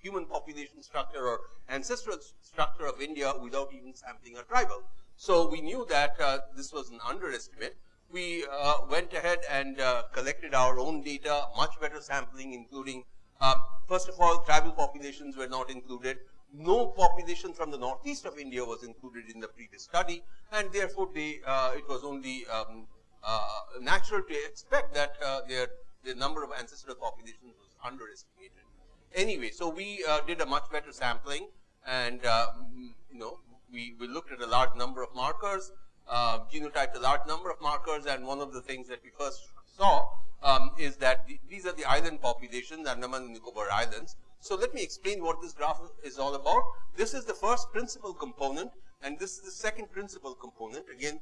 human population structure or ancestral structure of India without even sampling a tribal? So we knew that uh, this was an underestimate. We uh, went ahead and uh, collected our own data, much better sampling, including, um, first of all, tribal populations were not included. No population from the northeast of India was included in the previous study, and therefore they, uh, it was only um, uh, natural to expect that uh, their, the number of ancestral populations was underestimated. Anyway, so we did a much better sampling, and you know we, we looked at a large number of markers, uh, genotyped a large number of markers, and one of the things that we first saw um, is that the, these are the island populations, Andaman and Nicobar Islands. So let me explain what this graph is all about. This is the first principal component, and this is the second principal component. Again,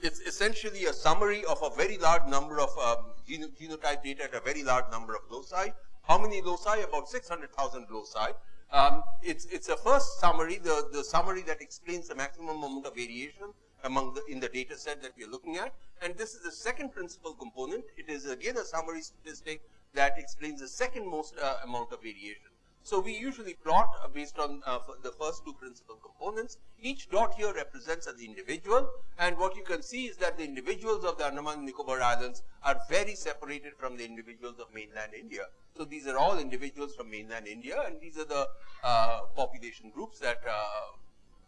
it's essentially a summary of a very large number of um, genotype data at a very large number of loci. How many loci? About 600,000 loci. Um, it's, it's a first summary, the, the summary that explains the maximum amount of variation among the, in the data set that we are looking at. And this is the second principal component. It is again a summary statistic that explains the second most uh, amount of variation. So we usually plot uh, based on uh, the first two principal components. Each dot here represents an individual, and what you can see is that the individuals of the Andaman and Nicobar Islands are very separated from the individuals of mainland India. So these are all individuals from mainland India, and these are the uh, population groups that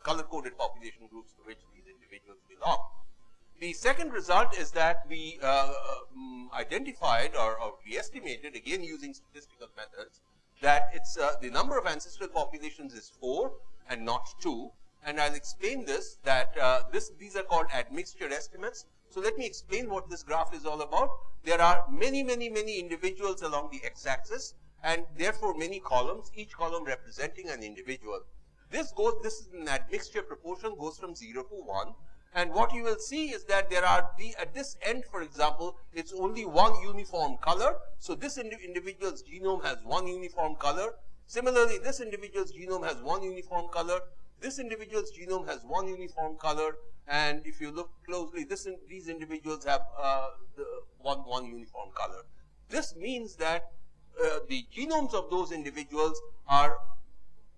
uh, color-coded population groups to which these individuals belong. The second result is that we uh, um, identified or, or we estimated, again using statistical methods, that it's uh, the number of ancestral populations is 4 and not 2. And I'll explain this, that uh, this, these are called admixture estimates. So let me explain what this graph is all about. There are many, many, many individuals along the x-axis and therefore many columns, each column representing an individual. This goes, this is an admixture proportion goes from 0 to 1 and what you will see is that there are the, at this end, for example, it's only one uniform color. So this indi individual's genome has one uniform color. Similarly, this individual's genome has one uniform color. This individual's genome has one uniform color. And if you look closely, this in, these individuals have uh, one, one uniform color. This means that uh, the genomes of those individuals are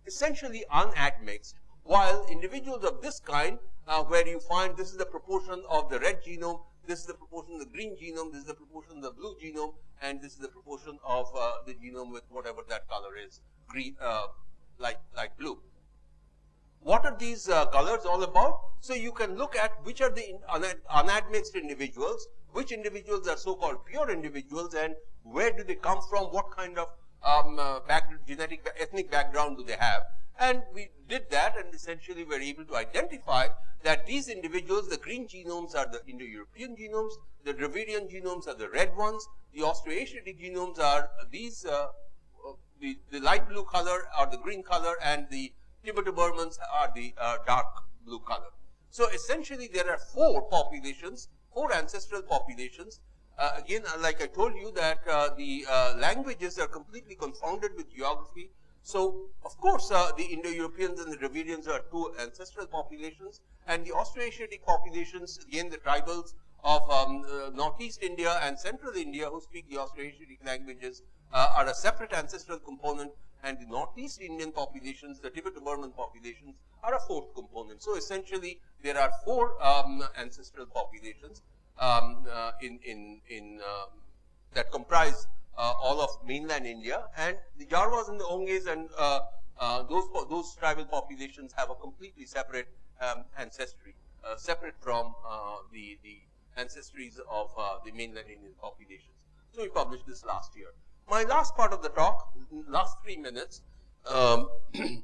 essentially unadmixed, while individuals of this kind uh, where you find this is the proportion of the red genome, this is the proportion of the green genome, this is the proportion of the blue genome, and this is the proportion of uh, the genome with whatever that color is, green, uh, like, like blue. What are these uh, colors all about? So you can look at which are the unadmixed individuals, which individuals are so-called pure individuals, and where do they come from, what kind of um, uh, back, genetic, ethnic background do they have. And we did that and essentially we were able to identify that these individuals, the green genomes are the Indo-European genomes, the Dravidian genomes are the red ones, the Austroasiatic genomes are these, uh, uh, the, the light blue color or the green color and the Tibeto-Burmans are the uh, dark blue color. So essentially there are four populations, four ancestral populations. Uh, again, uh, like I told you that uh, the languages are completely confounded with geography So, of course, uh, the Indo-Europeans and the Dravidians are two ancestral populations, and the Austroasiatic populations, again, the tribals of um, uh, Northeast India and Central India who speak the Austroasiatic languages uh, are a separate ancestral component, and the Northeast Indian populations, the Tibeto-Burman populations, are a fourth component. So, essentially, there are four um, ancestral populations um, uh, in, in, in um, that comprise uh, all of mainland India and the Jarwas and the Onges and uh, those those tribal populations have a completely separate um, ancestry, separate from the the ancestries of the mainland Indian populations. So we published this last year. My last part of the talk, last three minutes, um,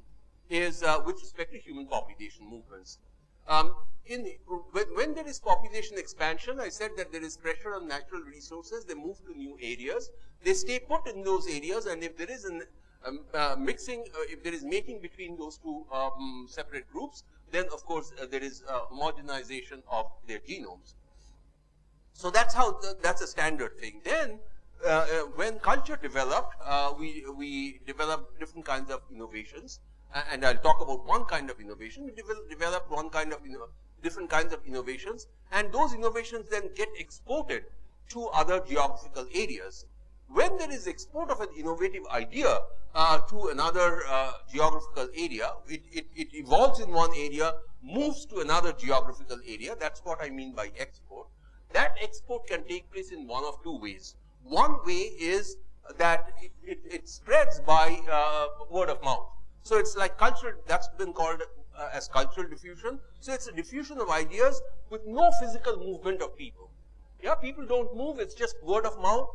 is uh, with respect to human population movements. Um, in, when, when, there is population expansion, I said that there is pressure on natural resources, they move to new areas, they stay put in those areas, and if there is an um, uh, mixing, uh, if there is mating between those two um, separate groups, then of course uh, there is homogenization of their genomes. So that's how, the, that's a standard thing. Then, uh, uh, when culture developed, uh, we, we developed different kinds of innovations and I'll talk about one kind of innovation. We developed one kind of different kinds of innovations, and those innovations then get exported to other geographical areas. When there is export of an innovative idea uh, to another uh, geographical area, it, it, it evolves in one area, moves to another geographical area. That's what I mean by export. That export can take place in one of two ways. One way is that it, it, it spreads by uh, word of mouth. So it's like cultural, that's been called uh, as cultural diffusion. So it's a diffusion of ideas with no physical movement of people. Yeah, people don't move, it's just word of mouth.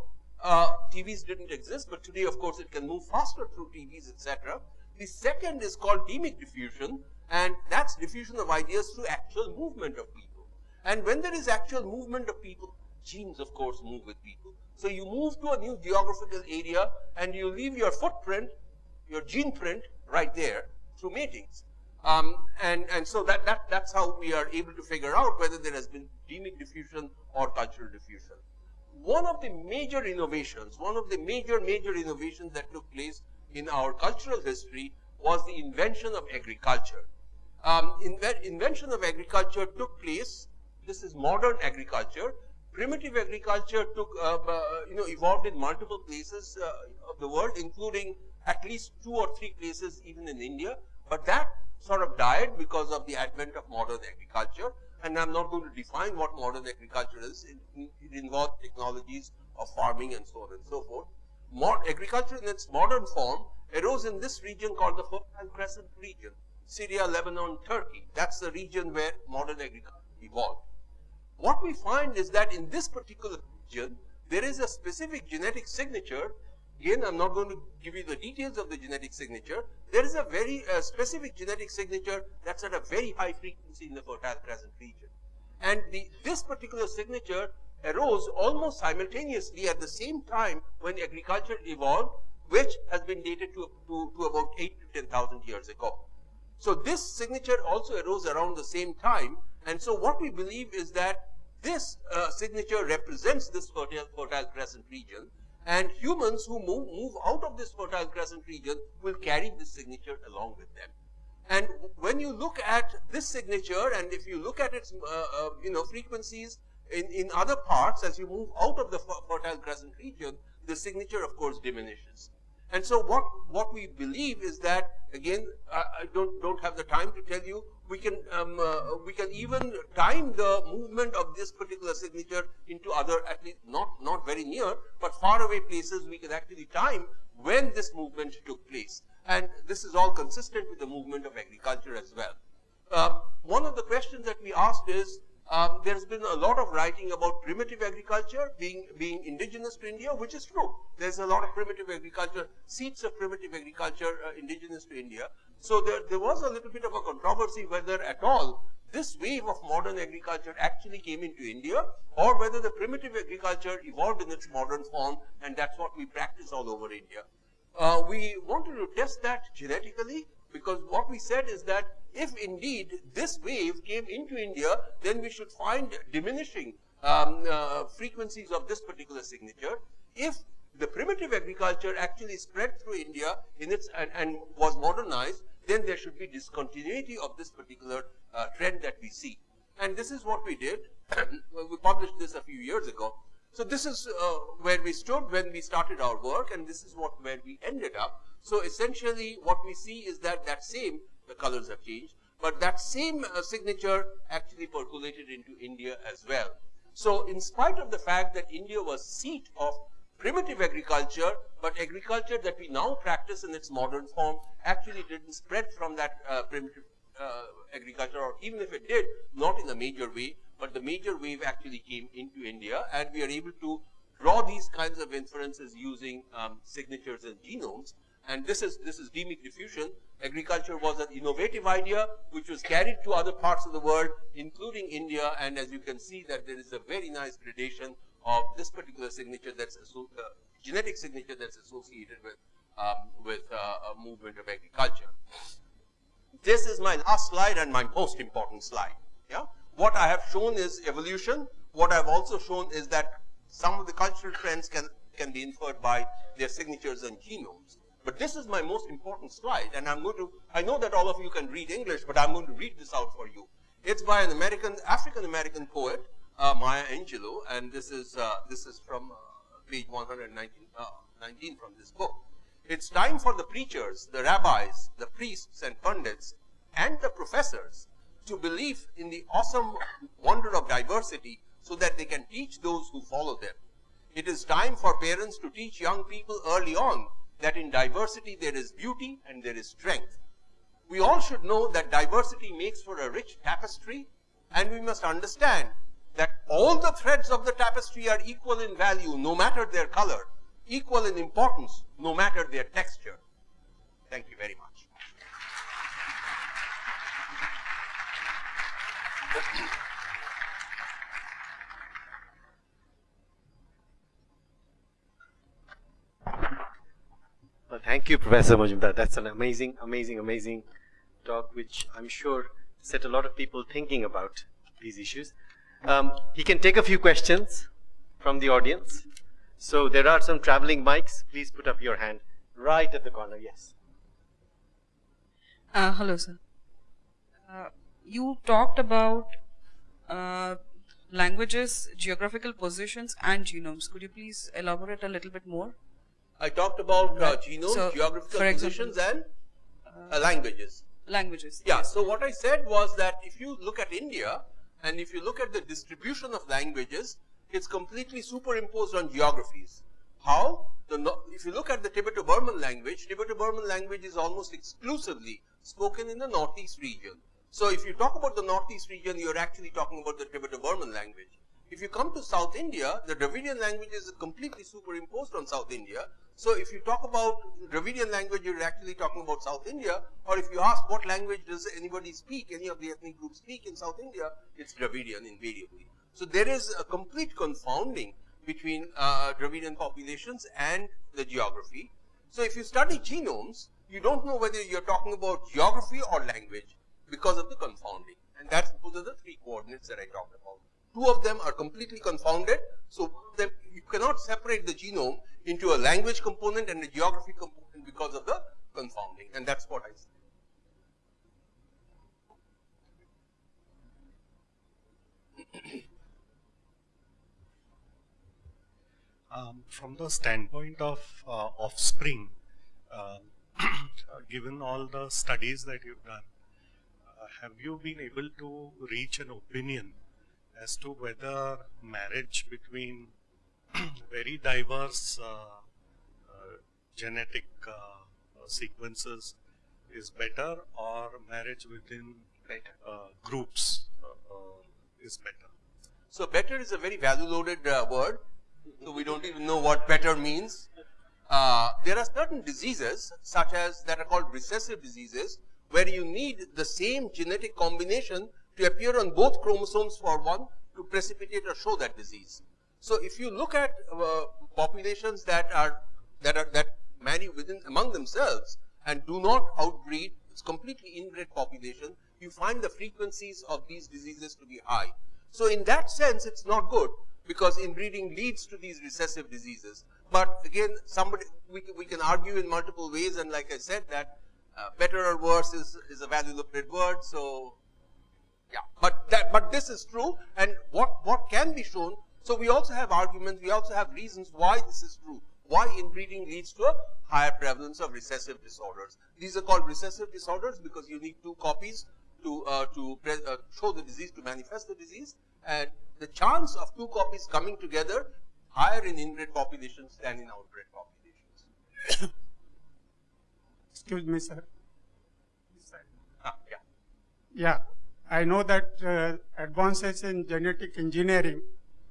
Uh, TVs didn't exist, but today, of course, it can move faster through TVs, etc. The second is called demic diffusion, and that's diffusion of ideas through actual movement of people. And when there is actual movement of people, genes, of course, move with people. So you move to a new geographical area and you leave your footprint, your gene print, right there through meetings. Um, and, and so that, that, that's how we are able to figure out whether there has been demic diffusion or cultural diffusion. One of the major innovations, one of the major, major innovations that took place in our cultural history was the invention of agriculture. Um, inve invention of agriculture took place, this is modern agriculture. Primitive agriculture took, uh, uh, you know, evolved in multiple places uh, of the world, including at least two or three places even in India, but that sort of died because of the advent of modern agriculture. And I'm not going to define what modern agriculture is. It, it involves technologies of farming and so on and so forth. Agriculture in its modern form arose in this region called the Fertile Crescent region, Syria, Lebanon, Turkey. That's the region where modern agriculture evolved. What we find is that in this particular region, there is a specific genetic signature Again, I'm not going to give you the details of the genetic signature. There is a very uh, specific genetic signature that's at a very high frequency in the Fertile Crescent region. And the, this particular signature arose almost simultaneously at the same time when agriculture evolved, which has been dated to, to, to about 8 to 10,000 years ago. So this signature also arose around the same time. And so what we believe is that this uh, signature represents this fertile, fertile crescent region and humans who move, move out of this fertile crescent region will carry this signature along with them. And when you look at this signature, and if you look at its, uh, uh, you know, frequencies in, in other parts, as you move out of the fertile crescent region, the signature, of course, diminishes. And so what, what we believe is that, again, I, I don't, don't have the time to tell you, we can, um, uh, we can even time the movement of this particular signature into other, at least not, not very near, but far away places, we can actually time when this movement took place. And this is all consistent with the movement of agriculture as well. Uh, one of the questions that we asked is, um, there's been a lot of writing about primitive agriculture being, being indigenous to India, which is true. There's a lot of primitive agriculture, seeds of primitive agriculture uh, indigenous to India. So there, there was a little bit of a controversy whether at all this wave of modern agriculture actually came into India or whether the primitive agriculture evolved in its modern form and that's what we practice all over India. Uh, we wanted to test that genetically because what we said is that if indeed this wave came into India, then we should find diminishing um, uh, frequencies of this particular signature. If the primitive agriculture actually spread through India in its and, and was modernized, then there should be discontinuity of this particular uh, trend that we see. And this is what we did. we published this a few years ago. So this is uh, where we stood when we started our work, and this is what where we ended up. So essentially, what we see is that that same the colors have changed, but that same uh, signature actually percolated into India as well. So in spite of the fact that India was seat of primitive agriculture, but agriculture that we now practice in its modern form actually didn't spread from that uh, primitive uh, agriculture, or even if it did, not in a major way, but the major wave actually came into India, and we are able to draw these kinds of inferences using um, signatures and genomes. And this is this is demic diffusion. Agriculture was an innovative idea which was carried to other parts of the world, including India. And as you can see, that there is a very nice gradation of this particular signature that's uh, genetic signature that's associated with um, with uh, a movement of agriculture. This is my last slide and my most important slide. Yeah, what I have shown is evolution. What I've also shown is that some of the cultural trends can can be inferred by their signatures and genomes. But this is my most important slide, and I'm going to. I know that all of you can read English, but I'm going to read this out for you. It's by an American, African American poet uh, Maya Angelou, and this is uh, this is from uh, page 119 uh, from this book. It's time for the preachers, the rabbis, the priests and pundits, and the professors to believe in the awesome wonder of diversity so that they can teach those who follow them. It is time for parents to teach young people early on that in diversity there is beauty and there is strength. We all should know that diversity makes for a rich tapestry and we must understand that all the threads of the tapestry are equal in value no matter their color, equal in importance no matter their texture. Thank you very much. Well, thank you, Professor Majumder. That's an amazing, amazing, amazing talk, which I'm sure set a lot of people thinking about these issues. Um, he can take a few questions from the audience. So there are some traveling mics. Please put up your hand right at the corner. Yes. Uh, hello, sir. Uh, you talked about uh, languages, geographical positions, and genomes. Could you please elaborate a little bit more? I talked about uh, genomes, so, geographical positions, example, and uh, languages. Languages. Yeah. Yes. So what I said was that if you look at India, and if you look at the distribution of languages, it's completely superimposed on geographies. How? The, if you look at the Tibeto-Burman language, Tibeto-Burman language is almost exclusively spoken in the northeast region. So if you talk about the northeast region, you're actually talking about the Tibeto-Burman language. If you come to South India, the Dravidian language is completely superimposed on South India. So if you talk about Dravidian language, you're actually talking about South India. Or if you ask what language does anybody speak, any of the ethnic groups speak in South India, it's Dravidian invariably. So there is a complete confounding between uh, Dravidian populations and the geography. So if you study genomes, you don't know whether you're talking about geography or language because of the confounding. And that's those are the three coordinates that I talked about. Two of them are completely confounded. So you cannot separate the genome into a language component and a geography component because of the confounding. And that's what I said. Um, from the standpoint of uh, offspring, uh, given all the studies that you've done, uh, have you been able to reach an opinion as to whether marriage between very diverse uh, uh, genetic uh, sequences is better or marriage within groups is better? So better is a very value loaded word. So we don't even know what better means. Uh, there are certain diseases such as that are called recessive diseases where you need the same genetic combination to appear on both chromosomes for one to precipitate or show that disease. So if you look at uh, populations that are that are that marry within among themselves and do not outbreed, it's completely inbred population, you find the frequencies of these diseases to be high. So in that sense, it's not good because inbreeding leads to these recessive diseases. but again, somebody we we can argue in multiple ways, and like I said, that uh, better or worse is is a value located word. So yeah, but that but this is true, and what what can be shown. So we also have arguments. We also have reasons why this is true. Why inbreeding leads to a higher prevalence of recessive disorders. These are called recessive disorders because you need two copies to uh, to uh, show the disease to manifest the disease, and the chance of two copies coming together higher in inbred populations than in outbred populations. Excuse me, sir. Ah, yeah. Yeah, I know that uh, advances in genetic engineering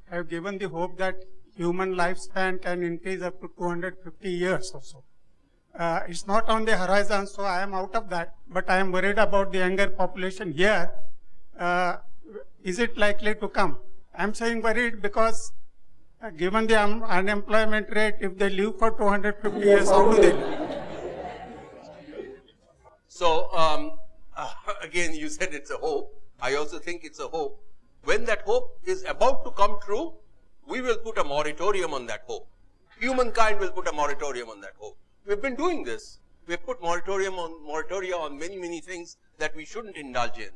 have given the hope that human lifespan can increase up to 250 years or so. Uh, it's not on the horizon, so I am out of that. But I am worried about the younger population here. Uh, is it likely to come? I'm saying worried because uh, given the un unemployment rate, if they live for 250 years, how do they live? So, um, uh, again, you said it's a hope. I also think it's a hope. When that hope is about to come true, we will put a moratorium on that hope. Humankind will put a moratorium on that hope. We've been doing this. We've put moratorium on moratoria on many, many things that we shouldn't indulge in.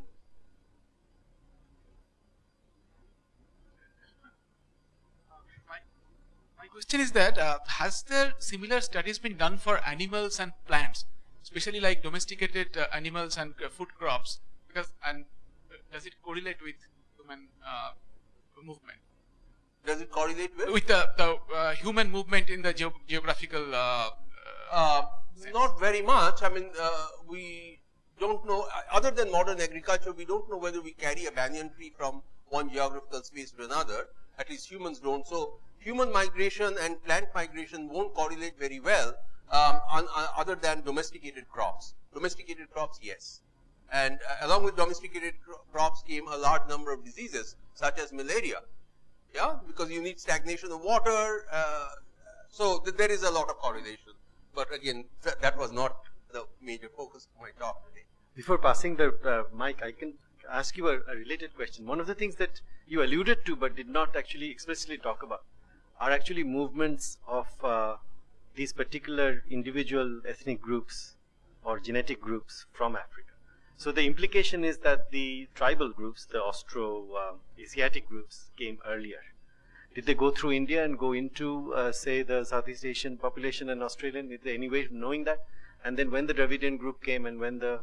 My question is that uh, has there similar studies been done for animals and plants, especially like domesticated uh, animals and uh, food crops? Because and uh, does it correlate with human uh, movement? Does it correlate with? With the, the uh, human movement in the geo geographical. not very much. I mean, we don't know. Other than modern agriculture, we don't know whether we carry a banyan tree from one geographical space to another. At least humans don't. So human migration and plant migration won't correlate very well um, on, on, other than domesticated crops. Domesticated crops, yes. And uh, along with domesticated crops came a large number of diseases such as malaria. Yeah, because you need stagnation of water. Uh, so th there is a lot of correlation. But again, th that was not the major focus of my talk today. Before passing the uh, mic, I can ask you a, a related question. One of the things that you alluded to but did not actually explicitly talk about are actually movements of uh, these particular individual ethnic groups or genetic groups from Africa. So the implication is that the tribal groups, the Austro-Asiatic uh, groups came earlier. Did they go through India and go into, uh, say, the Southeast Asian population and Australian? Is there any way of knowing that? And then when the Dravidian group came and when the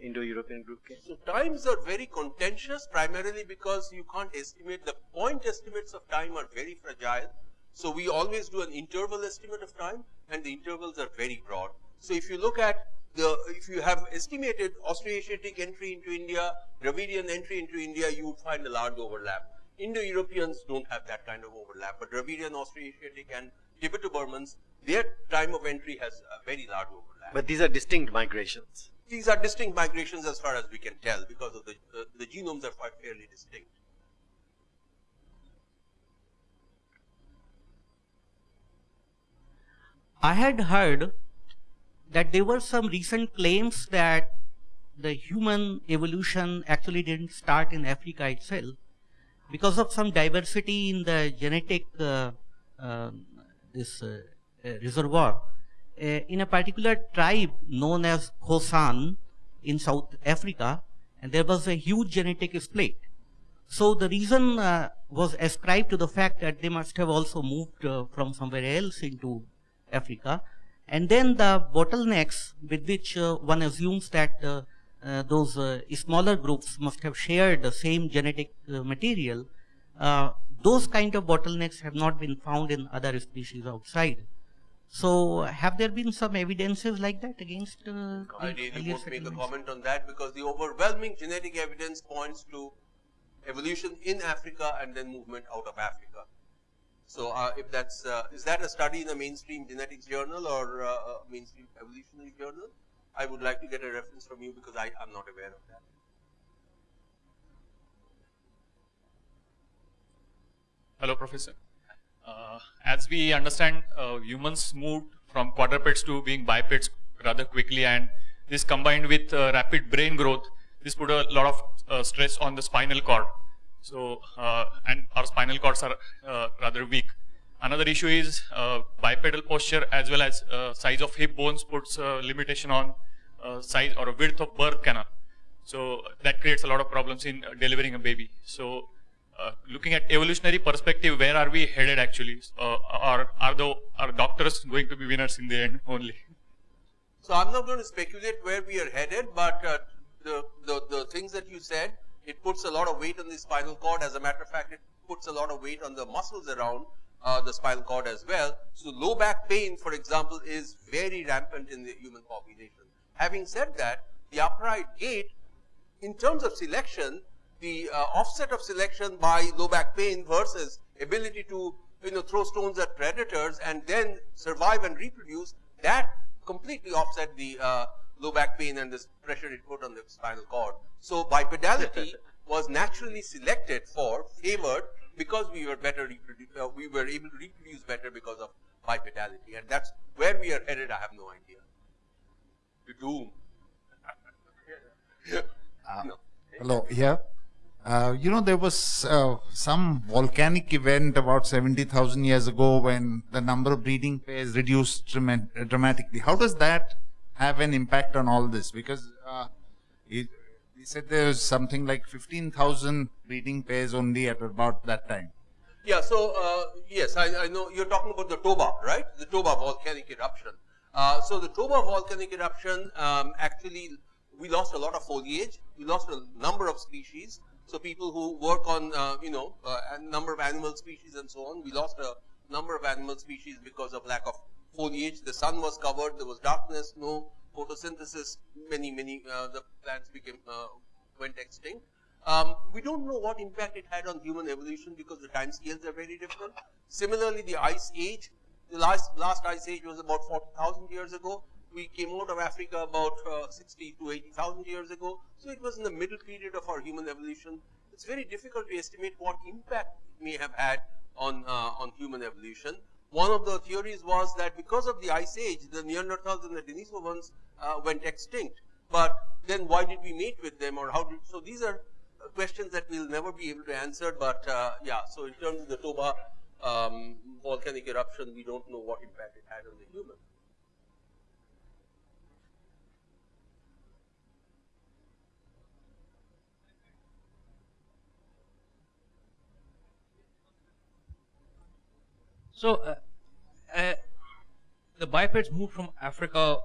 Indo-European group came? So times are very contentious primarily because you can't estimate, the point estimates of time are very fragile so we always do an interval estimate of time and the intervals are very broad. So if you look at the, if you have estimated Austroasiatic entry into India, Dravidian entry into India, you would find a large overlap. Indo-Europeans don't have that kind of overlap, but Dravidian, Austroasiatic and Tibeto-Burmans, their time of entry has a very large overlap. But these are distinct migrations. These are distinct migrations as far as we can tell because of the, uh, the genomes are quite fairly distinct. I had heard that there were some recent claims that the human evolution actually didn't start in Africa itself because of some diversity in the genetic uh, uh, this uh, uh reservoir. Uh, in a particular tribe known as Khoisan in South Africa, and there was a huge genetic split. So the reason uh, was ascribed to the fact that they must have also moved from somewhere else into Africa. And then the bottlenecks with which uh, one assumes that uh, uh, those smaller groups must have shared the same genetic material, those kind of bottlenecks have not been found in other species outside. So, have there been some evidences like that against? Uh, I really won't make a comment on that because the overwhelming genetic evidence points to evolution in Africa and then movement out of Africa. So uh, if that's, uh, is that a study in a mainstream genetics journal or uh, a mainstream evolutionary journal? I would like to get a reference from you because I am not aware of that. Hello, Professor. Uh, as we understand, uh, humans moved from quadrupeds to being bipeds rather quickly and this combined with uh, rapid brain growth, this put a lot of stress on the spinal cord. So, uh, and our spinal cords are uh, rather weak. another issue is uh, bipedal posture as well as size of hip bones puts limitation on size or width of birth canal. So that creates a lot of problems in delivering a baby. So uh, looking at evolutionary perspective, where are we headed actually? Uh, or are the are doctors going to be winners in the end only? So I'm not going to speculate where we are headed, but uh, the, the, the things that you said, it puts a lot of weight on the spinal cord. As a matter of fact, it puts a lot of weight on the muscles around uh, the spinal cord as well. So low back pain, for example, is very rampant in the human population. Having said that, the upright gait, in terms of selection, the uh, offset of selection by low back pain versus ability to you know throw stones at predators and then survive and reproduce, that completely offset the uh, low back pain and this pressure it put on the spinal cord. So bipedality was naturally selected for, favored, because we were better uh, we were able to reproduce better because of bipedality. And that's where we are headed, I have no idea. To doom. Uh, no. Hello, here. Uh, you know, there was uh, some volcanic event about 70,000 years ago when the number of breeding pairs reduced dramatically. How does that have an impact on all this? Because uh, he said there was something like 15,000 breeding pairs only at about that time. Yeah, so uh, yes, I, I, know you're talking about the Toba, right? The Toba volcanic eruption. Uh, so the Toba volcanic eruption um, actually, we lost a lot of foliage, we lost a number of species. So people who work on, uh, you know, uh, a number of animal species and so on, we lost a number of animal species because of lack of foliage. The sun was covered, there was darkness, no photosynthesis. Many, many uh, the plants became uh, went extinct. Um, we don't know what impact it had on human evolution because the time scales are very different. Similarly, the ice age, the last, last ice age was about 40,000 years ago. We came out of Africa about uh, 60 to 80,000 years ago. So it was in the middle period of our human evolution. It's very difficult to estimate what impact it may have had on, uh, on human evolution. One of the theories was that because of the ice age, the Neanderthals and the Denisovans uh, went extinct. But then why did we mate with them or how did, so these are uh, questions that we'll never be able to answer. But uh, yeah, so in terms of the Toba um, volcanic eruption, we don't know what impact it had on the human. So, uh, uh, the bipeds moved from Africa,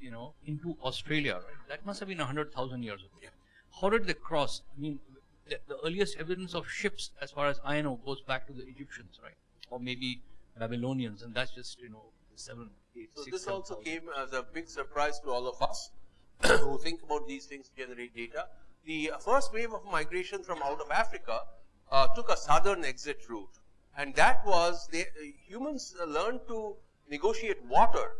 you know, into Australia, right? That must have been 100,000 years ago. Yeah. How did they cross? I mean, the, the, earliest evidence of ships, as far as I know, goes back to the Egyptians, right? Or maybe Babylonians, and that's just, you know, seven, eight, so six, this seven, also 000. came as a big surprise to all of us who think about these things to generate data. The first wave of migration from out of Africa uh, took a southern exit route and that was uh, humans uh, learned to negotiate water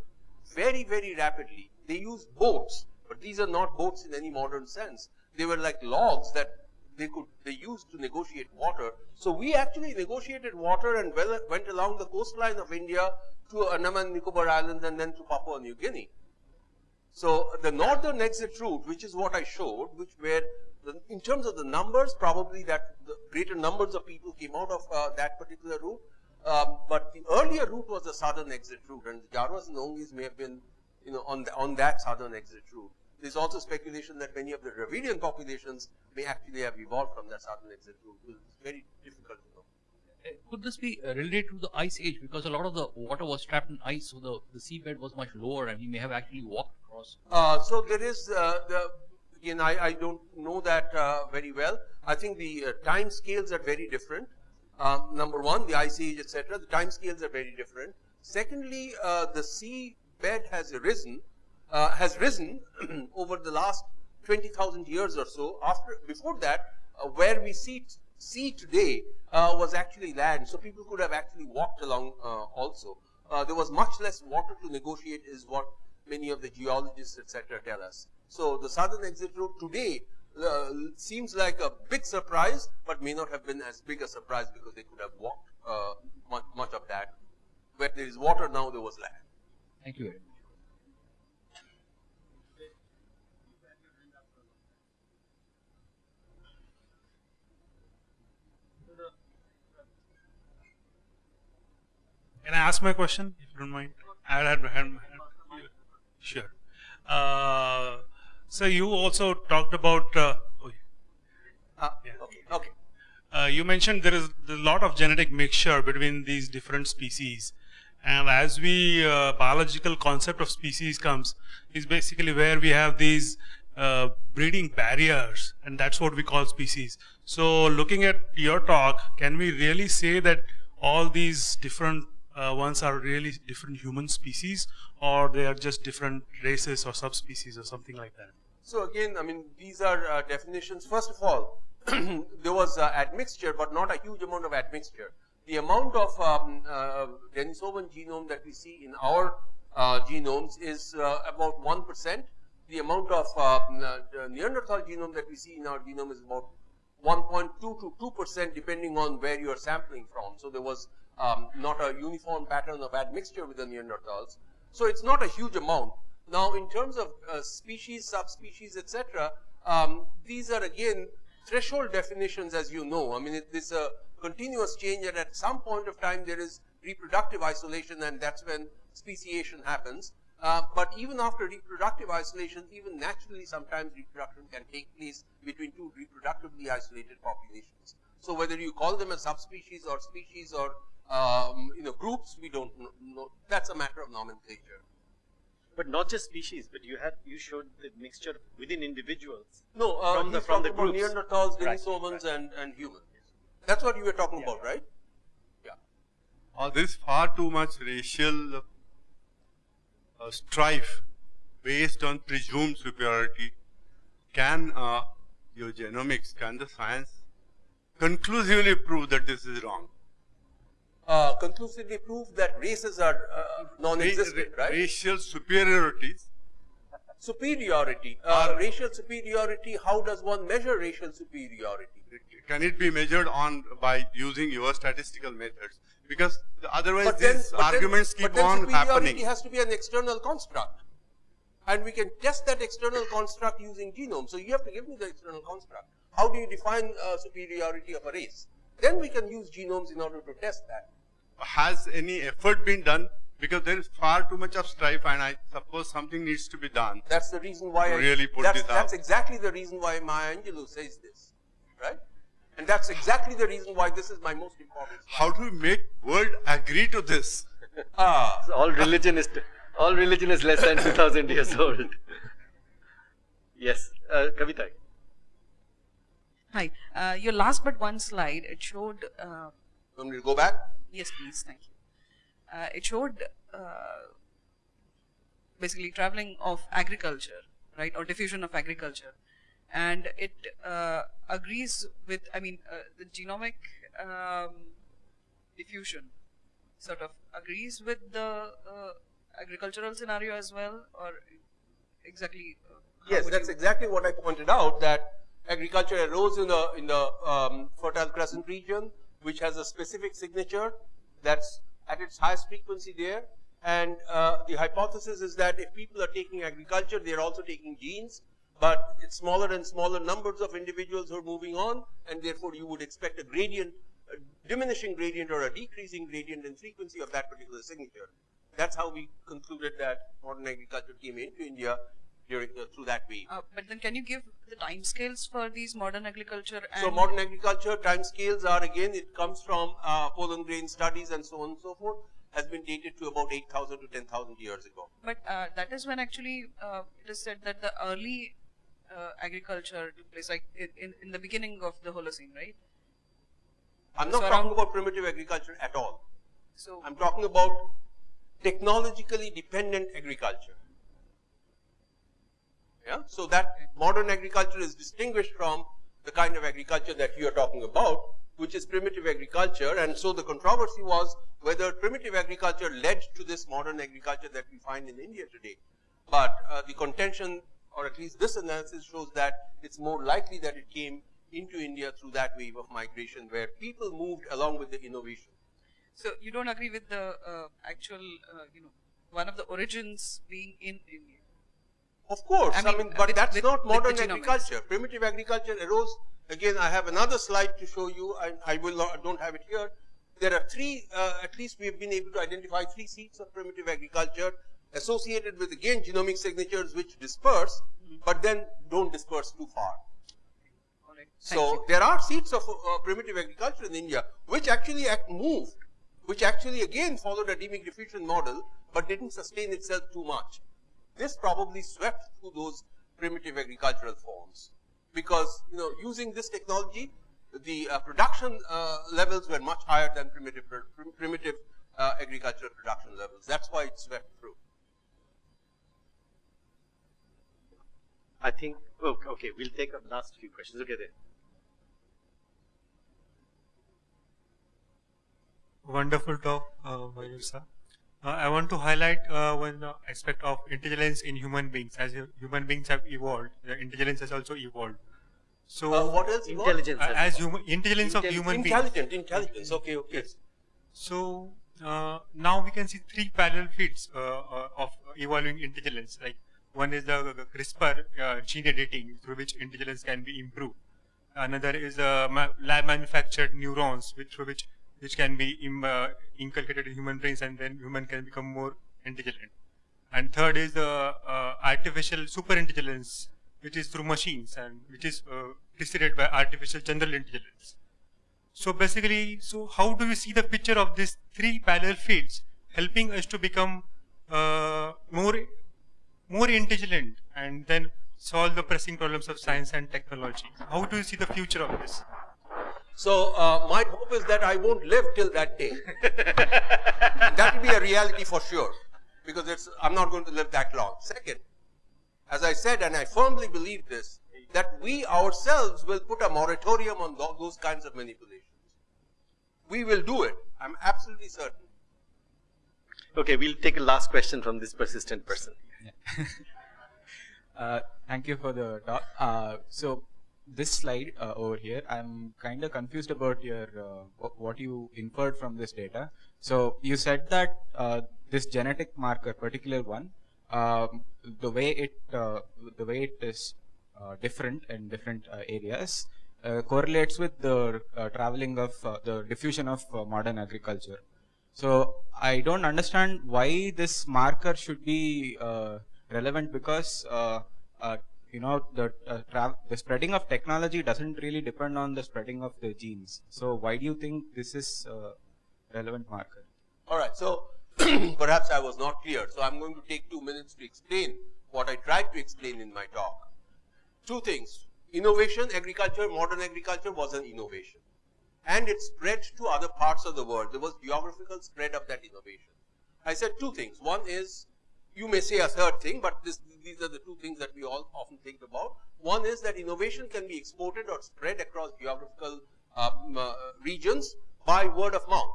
very, very rapidly. They used boats, but these are not boats in any modern sense. They were like logs that they could they used to negotiate water. So we actually negotiated water and went along the coastline of India to Andaman Nicobar Islands and then to Papua New Guinea. So the northern exit route, which is what I showed, which where the, in terms of the numbers, probably that the greater numbers of people came out of uh, that particular route. Um, but the earlier route was the southern exit route, and the Jawas and Onges may have been, you know, on the, on that southern exit route. There's also speculation that many of the Dravidian populations may actually have evolved from that southern exit route. It's very difficult to know. Uh, Could this be uh, related to the ice age? Because a lot of the water was trapped in ice, so the, the seabed was much lower, and we may have actually walked across. Uh, so there is uh, the again I, I don't know that uh, very well. I think the uh, time scales are very different. Um, number one, the ice age, etc. The time scales are very different. Secondly, uh, the sea bed has risen uh, has risen over the last 20,000 years or so. After before that, uh, where we see sea today uh, was actually land, so people could have actually walked along also. there was much less water to negotiate, is what many of the geologists, etc., tell us. So the southern exit route today uh, seems like a big surprise, but may not have been as big a surprise because they could have walked uh, much, much of that. Where there is water now, there was land. Thank you very much. Can I ask my question, if you don't mind? I had my hand. Sure. Uh, so you also talked about. Uh, oh, Uh, Yeah. Okay, okay. uh, you mentioned there is a lot of genetic mixture between these different species, and as we uh, biological concept of species comes, is basically where we have these uh, breeding barriers, and that's what we call species. So, looking at your talk, can we really say that all these different uh, ones are really different human species, or they are just different races or subspecies or something like that? So again, I mean, these are uh, definitions. First of all, there was uh, admixture, but not a huge amount of admixture. The amount of um, uh, Denisovan genome that we see in our uh, genomes is uh, about 1%. The amount of uh, Neanderthal genome that we see in our genome is about 1.2 to 2% depending on where you are sampling from. So there was um, not a uniform pattern of admixture with the Neanderthals. So it's not a huge amount. Now, in terms of uh, species, subspecies, etc., um, these are again threshold definitions, as you know. I mean, it is a continuous change, and at some point of time there is reproductive isolation, and that's when speciation happens. Uh, but even after reproductive isolation, even naturally, sometimes reproduction can take place between two reproductively isolated populations. So whether you call them a subspecies or species or um, you know groups, we don't know. That's a matter of nomenclature. But not just species, but you had you showed the mixture within individuals. No, uh, From the- from the groups. Neanderthals, Right, Denisovans, and, and humans. That's what you were talking about, right? Yeah. Uh, there is far too much racial uh, strife based on presumed superiority. Can uh, your genomics, can the science conclusively prove that this is wrong? Uh, conclusively prove that races are uh, non-existent, right? Racial superiorities. Superiority, uh, racial superiority. How does one measure racial superiority? Can it be measured on by using your statistical methods? Because otherwise But these then- arguments keep but then on superiority happening. has to be an external construct, and we can test that external construct using genome. So you have to give me the external construct. How do you define uh, superiority of a race? Then we can use genomes in order to test that. Has any effort been done? Because there is far too much of strife, and I suppose something needs to be done. That's the reason why To I, really put that's, this that's out. exactly the reason why Maya Angelou says this, right? And that's exactly the reason why this is my most important. How do we make world agree to this? Ah, all religion is all religion is less than 2000 years old. Yes, uh, Kavita. Hi. Uh, your last but one slide, it showed. Uh, want me to go back? yes, please. Thank you. Uh, it showed uh, basically traveling of agriculture, right, or diffusion of agriculture, and it uh, agrees with. I mean, uh, the genomic um, diffusion sort of agrees with the uh, agricultural scenario as well, or exactly. Uh, Yes, that's exactly what I pointed out. That agriculture arose in the in the um, Fertile Crescent region, which has a specific signature that's at its highest frequency there. And uh, the hypothesis is that if people are taking agriculture, they are also taking genes, but it's smaller and smaller numbers of individuals who are moving on, and therefore you would expect a gradient, a diminishing gradient or a decreasing gradient in frequency of that particular signature. That's how we concluded that modern agriculture came into India during the, through that wave. Uh, but then, can you give the timescales for these modern agriculture? And So modern agriculture time scales are again, it comes from uh, pollen grain studies and so on and so forth, has been dated to about 8,000 to 10,000 years ago. But uh, that is when actually uh, it is said that the early uh, agriculture took place, like in, in, in the beginning of the Holocene, right? I'm not So talking about primitive agriculture at all. So I'm talking about technologically dependent agriculture. Yeah, so that modern agriculture is distinguished from the kind of agriculture that you are talking about, which is primitive agriculture. And so the controversy was whether primitive agriculture led to this modern agriculture that we find in India today. But uh, the contention, or at least this analysis shows that it's more likely that it came into India through that wave of migration where people moved along with the innovation. so you don't agree with the uh, actual, uh, you know, one of the origins being in India. Of course, I I mean, mean, but with- that's with- not modern agriculture. Primitive agriculture arose. Again, I have another slide to show you. I, I will not, don't have it here. there are three, uh, at least we have been able to identify three seats of primitive agriculture associated with again genomic signatures which disperse, but then don't disperse too far. So there are seeds of uh, primitive agriculture in India which actually act moved, which actually again followed a demic diffusion model, but didn't sustain itself too much. This probably swept through those primitive agricultural forms because you know using this technology, the uh, production uh, levels were much higher than primitive pr primitive uh, agricultural production levels. That's why it swept through. I think, oh, okay, we'll take a last few questions. Okay, there. Wonderful talk, uh, Mayur sir. Uh, I want to highlight uh, one uh, aspect of intelligence in human beings. As human beings have evolved, the intelligence has also evolved. So, uh, what else? Intelligence. Uh, as human intelligence of human beings. Intelligent, intelligence. Okay, okay. Yes. So uh, now we can see three parallel feeds of evolving intelligence. Like one is the CRISPR gene editing, through which intelligence can be improved. Another is the ma lab manufactured neurons, which, through which which can be Im, uh, inculcated in human brains and then human can become more intelligent. And third is the uh, artificial super intelligence, which is through machines and which is uh, preceded by artificial general intelligence. So basically, so how do we see the picture of these three parallel fields helping us to become uh, more, more intelligent and then solve the pressing problems of science and technology? How do you see the future of this? So uh, my hope is that I won't live till that day. that will be a reality for sure, because it's, I'm not going to live that long. Second, as I said, and I firmly believe this, that we ourselves will put a moratorium on th those kinds of manipulations. We will do it. I'm absolutely certain. Okay, we'll take a last question from this persistent person. Yeah. uh, thank you for the talk. Uh, so this slide uh, over here, I'm kind of confused about your uh, what you inferred from this data. So you said that uh, this genetic marker, particular one, um, the way it uh, the way it is uh, different in different uh, areas correlates with the traveling of the diffusion of modern agriculture. So I don't understand why this marker should be relevant because you know the uh, the spreading of technology doesn't really depend on the spreading of the genes. So why do you think this is a relevant marker? All right. So perhaps I was not clear. So I'm going to take two minutes to explain what I tried to explain in my talk. Two things. Innovation, agriculture, modern agriculture was an innovation. And it spread to other parts of the world. There was geographical spread of that innovation. I said two things. One is you may say a third thing, but this, these are the two things that we all often think about. One is that innovation can be exported or spread across geographical um, uh, regions by word of mouth.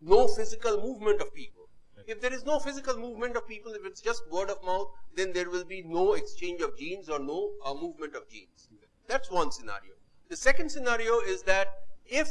No physical movement of people. If there is no physical movement of people, if it's just word of mouth, then there will be no exchange of genes or no uh, movement of genes. That's one scenario. The second scenario is that if,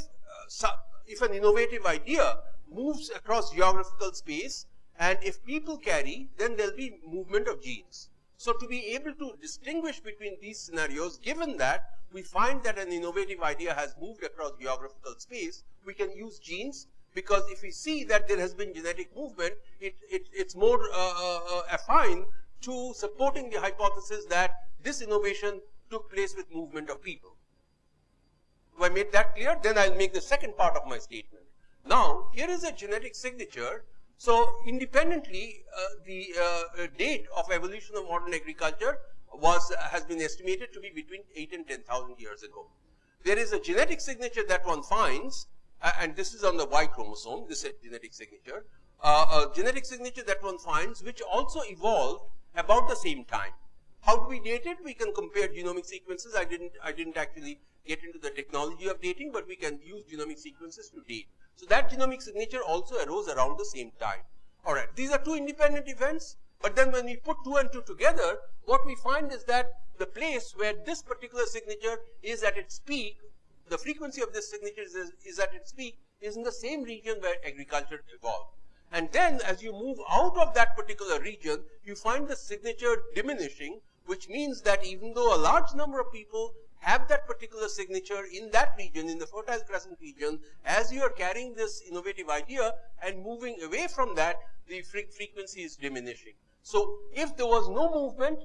uh, if an innovative idea moves across geographical space, and if people carry, then there'll be movement of genes. So to be able to distinguish between these scenarios, given that we find that an innovative idea has moved across geographical space, we can use genes because if we see that there has been genetic movement, it, it, it's more uh, uh, uh affine to supporting the hypothesis that this innovation took place with movement of people. If I made that clear, then I'll make the second part of my statement. Now, here is a genetic signature so independently, uh, the uh, date of evolution of modern agriculture was uh, has been estimated to be between 8 and 10,000 years ago. There is a genetic signature that one finds, and this is on the Y chromosome, this is a genetic signature, a genetic signature that one finds which also evolved about the same time. How do we date it? We can compare genomic sequences. I didn't, I didn't actually get into the technology of dating, but we can use genomic sequences to date. So that genomic signature also arose around the same time. All right, these are two independent events, but then when we put two and two together, what we find is that the place where this particular signature is at its peak, the frequency of this signature is, is at its peak, is in the same region where agriculture evolved. And then as you move out of that particular region, you find the signature diminishing, which means that even though a large number of people have that particular signature in that region, in the Fertile Crescent region, as you are carrying this innovative idea and moving away from that, the fre frequency is diminishing. So if there was no movement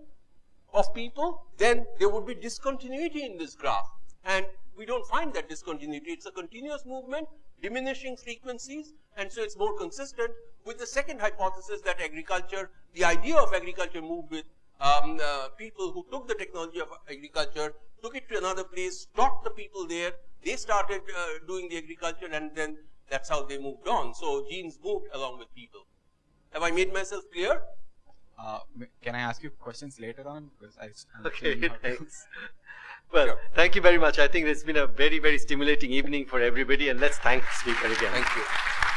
of people, then there would be discontinuity in this graph. And we don't find that discontinuity. It's a continuous movement, diminishing frequencies, and so it's more consistent with the second hypothesis that agriculture, the idea of agriculture moved with um, uh, people who took the technology of agriculture, took it to another place, taught the people there, they started uh, doing the agriculture and then that's how they moved on. So genes moved along with people. Have I made myself clear? Uh, can I ask you questions later on? Because I, okay, thanks. Well, sure. thank you very much. I think it's been a very, very stimulating evening for everybody and let's thank the speaker again. Thank you.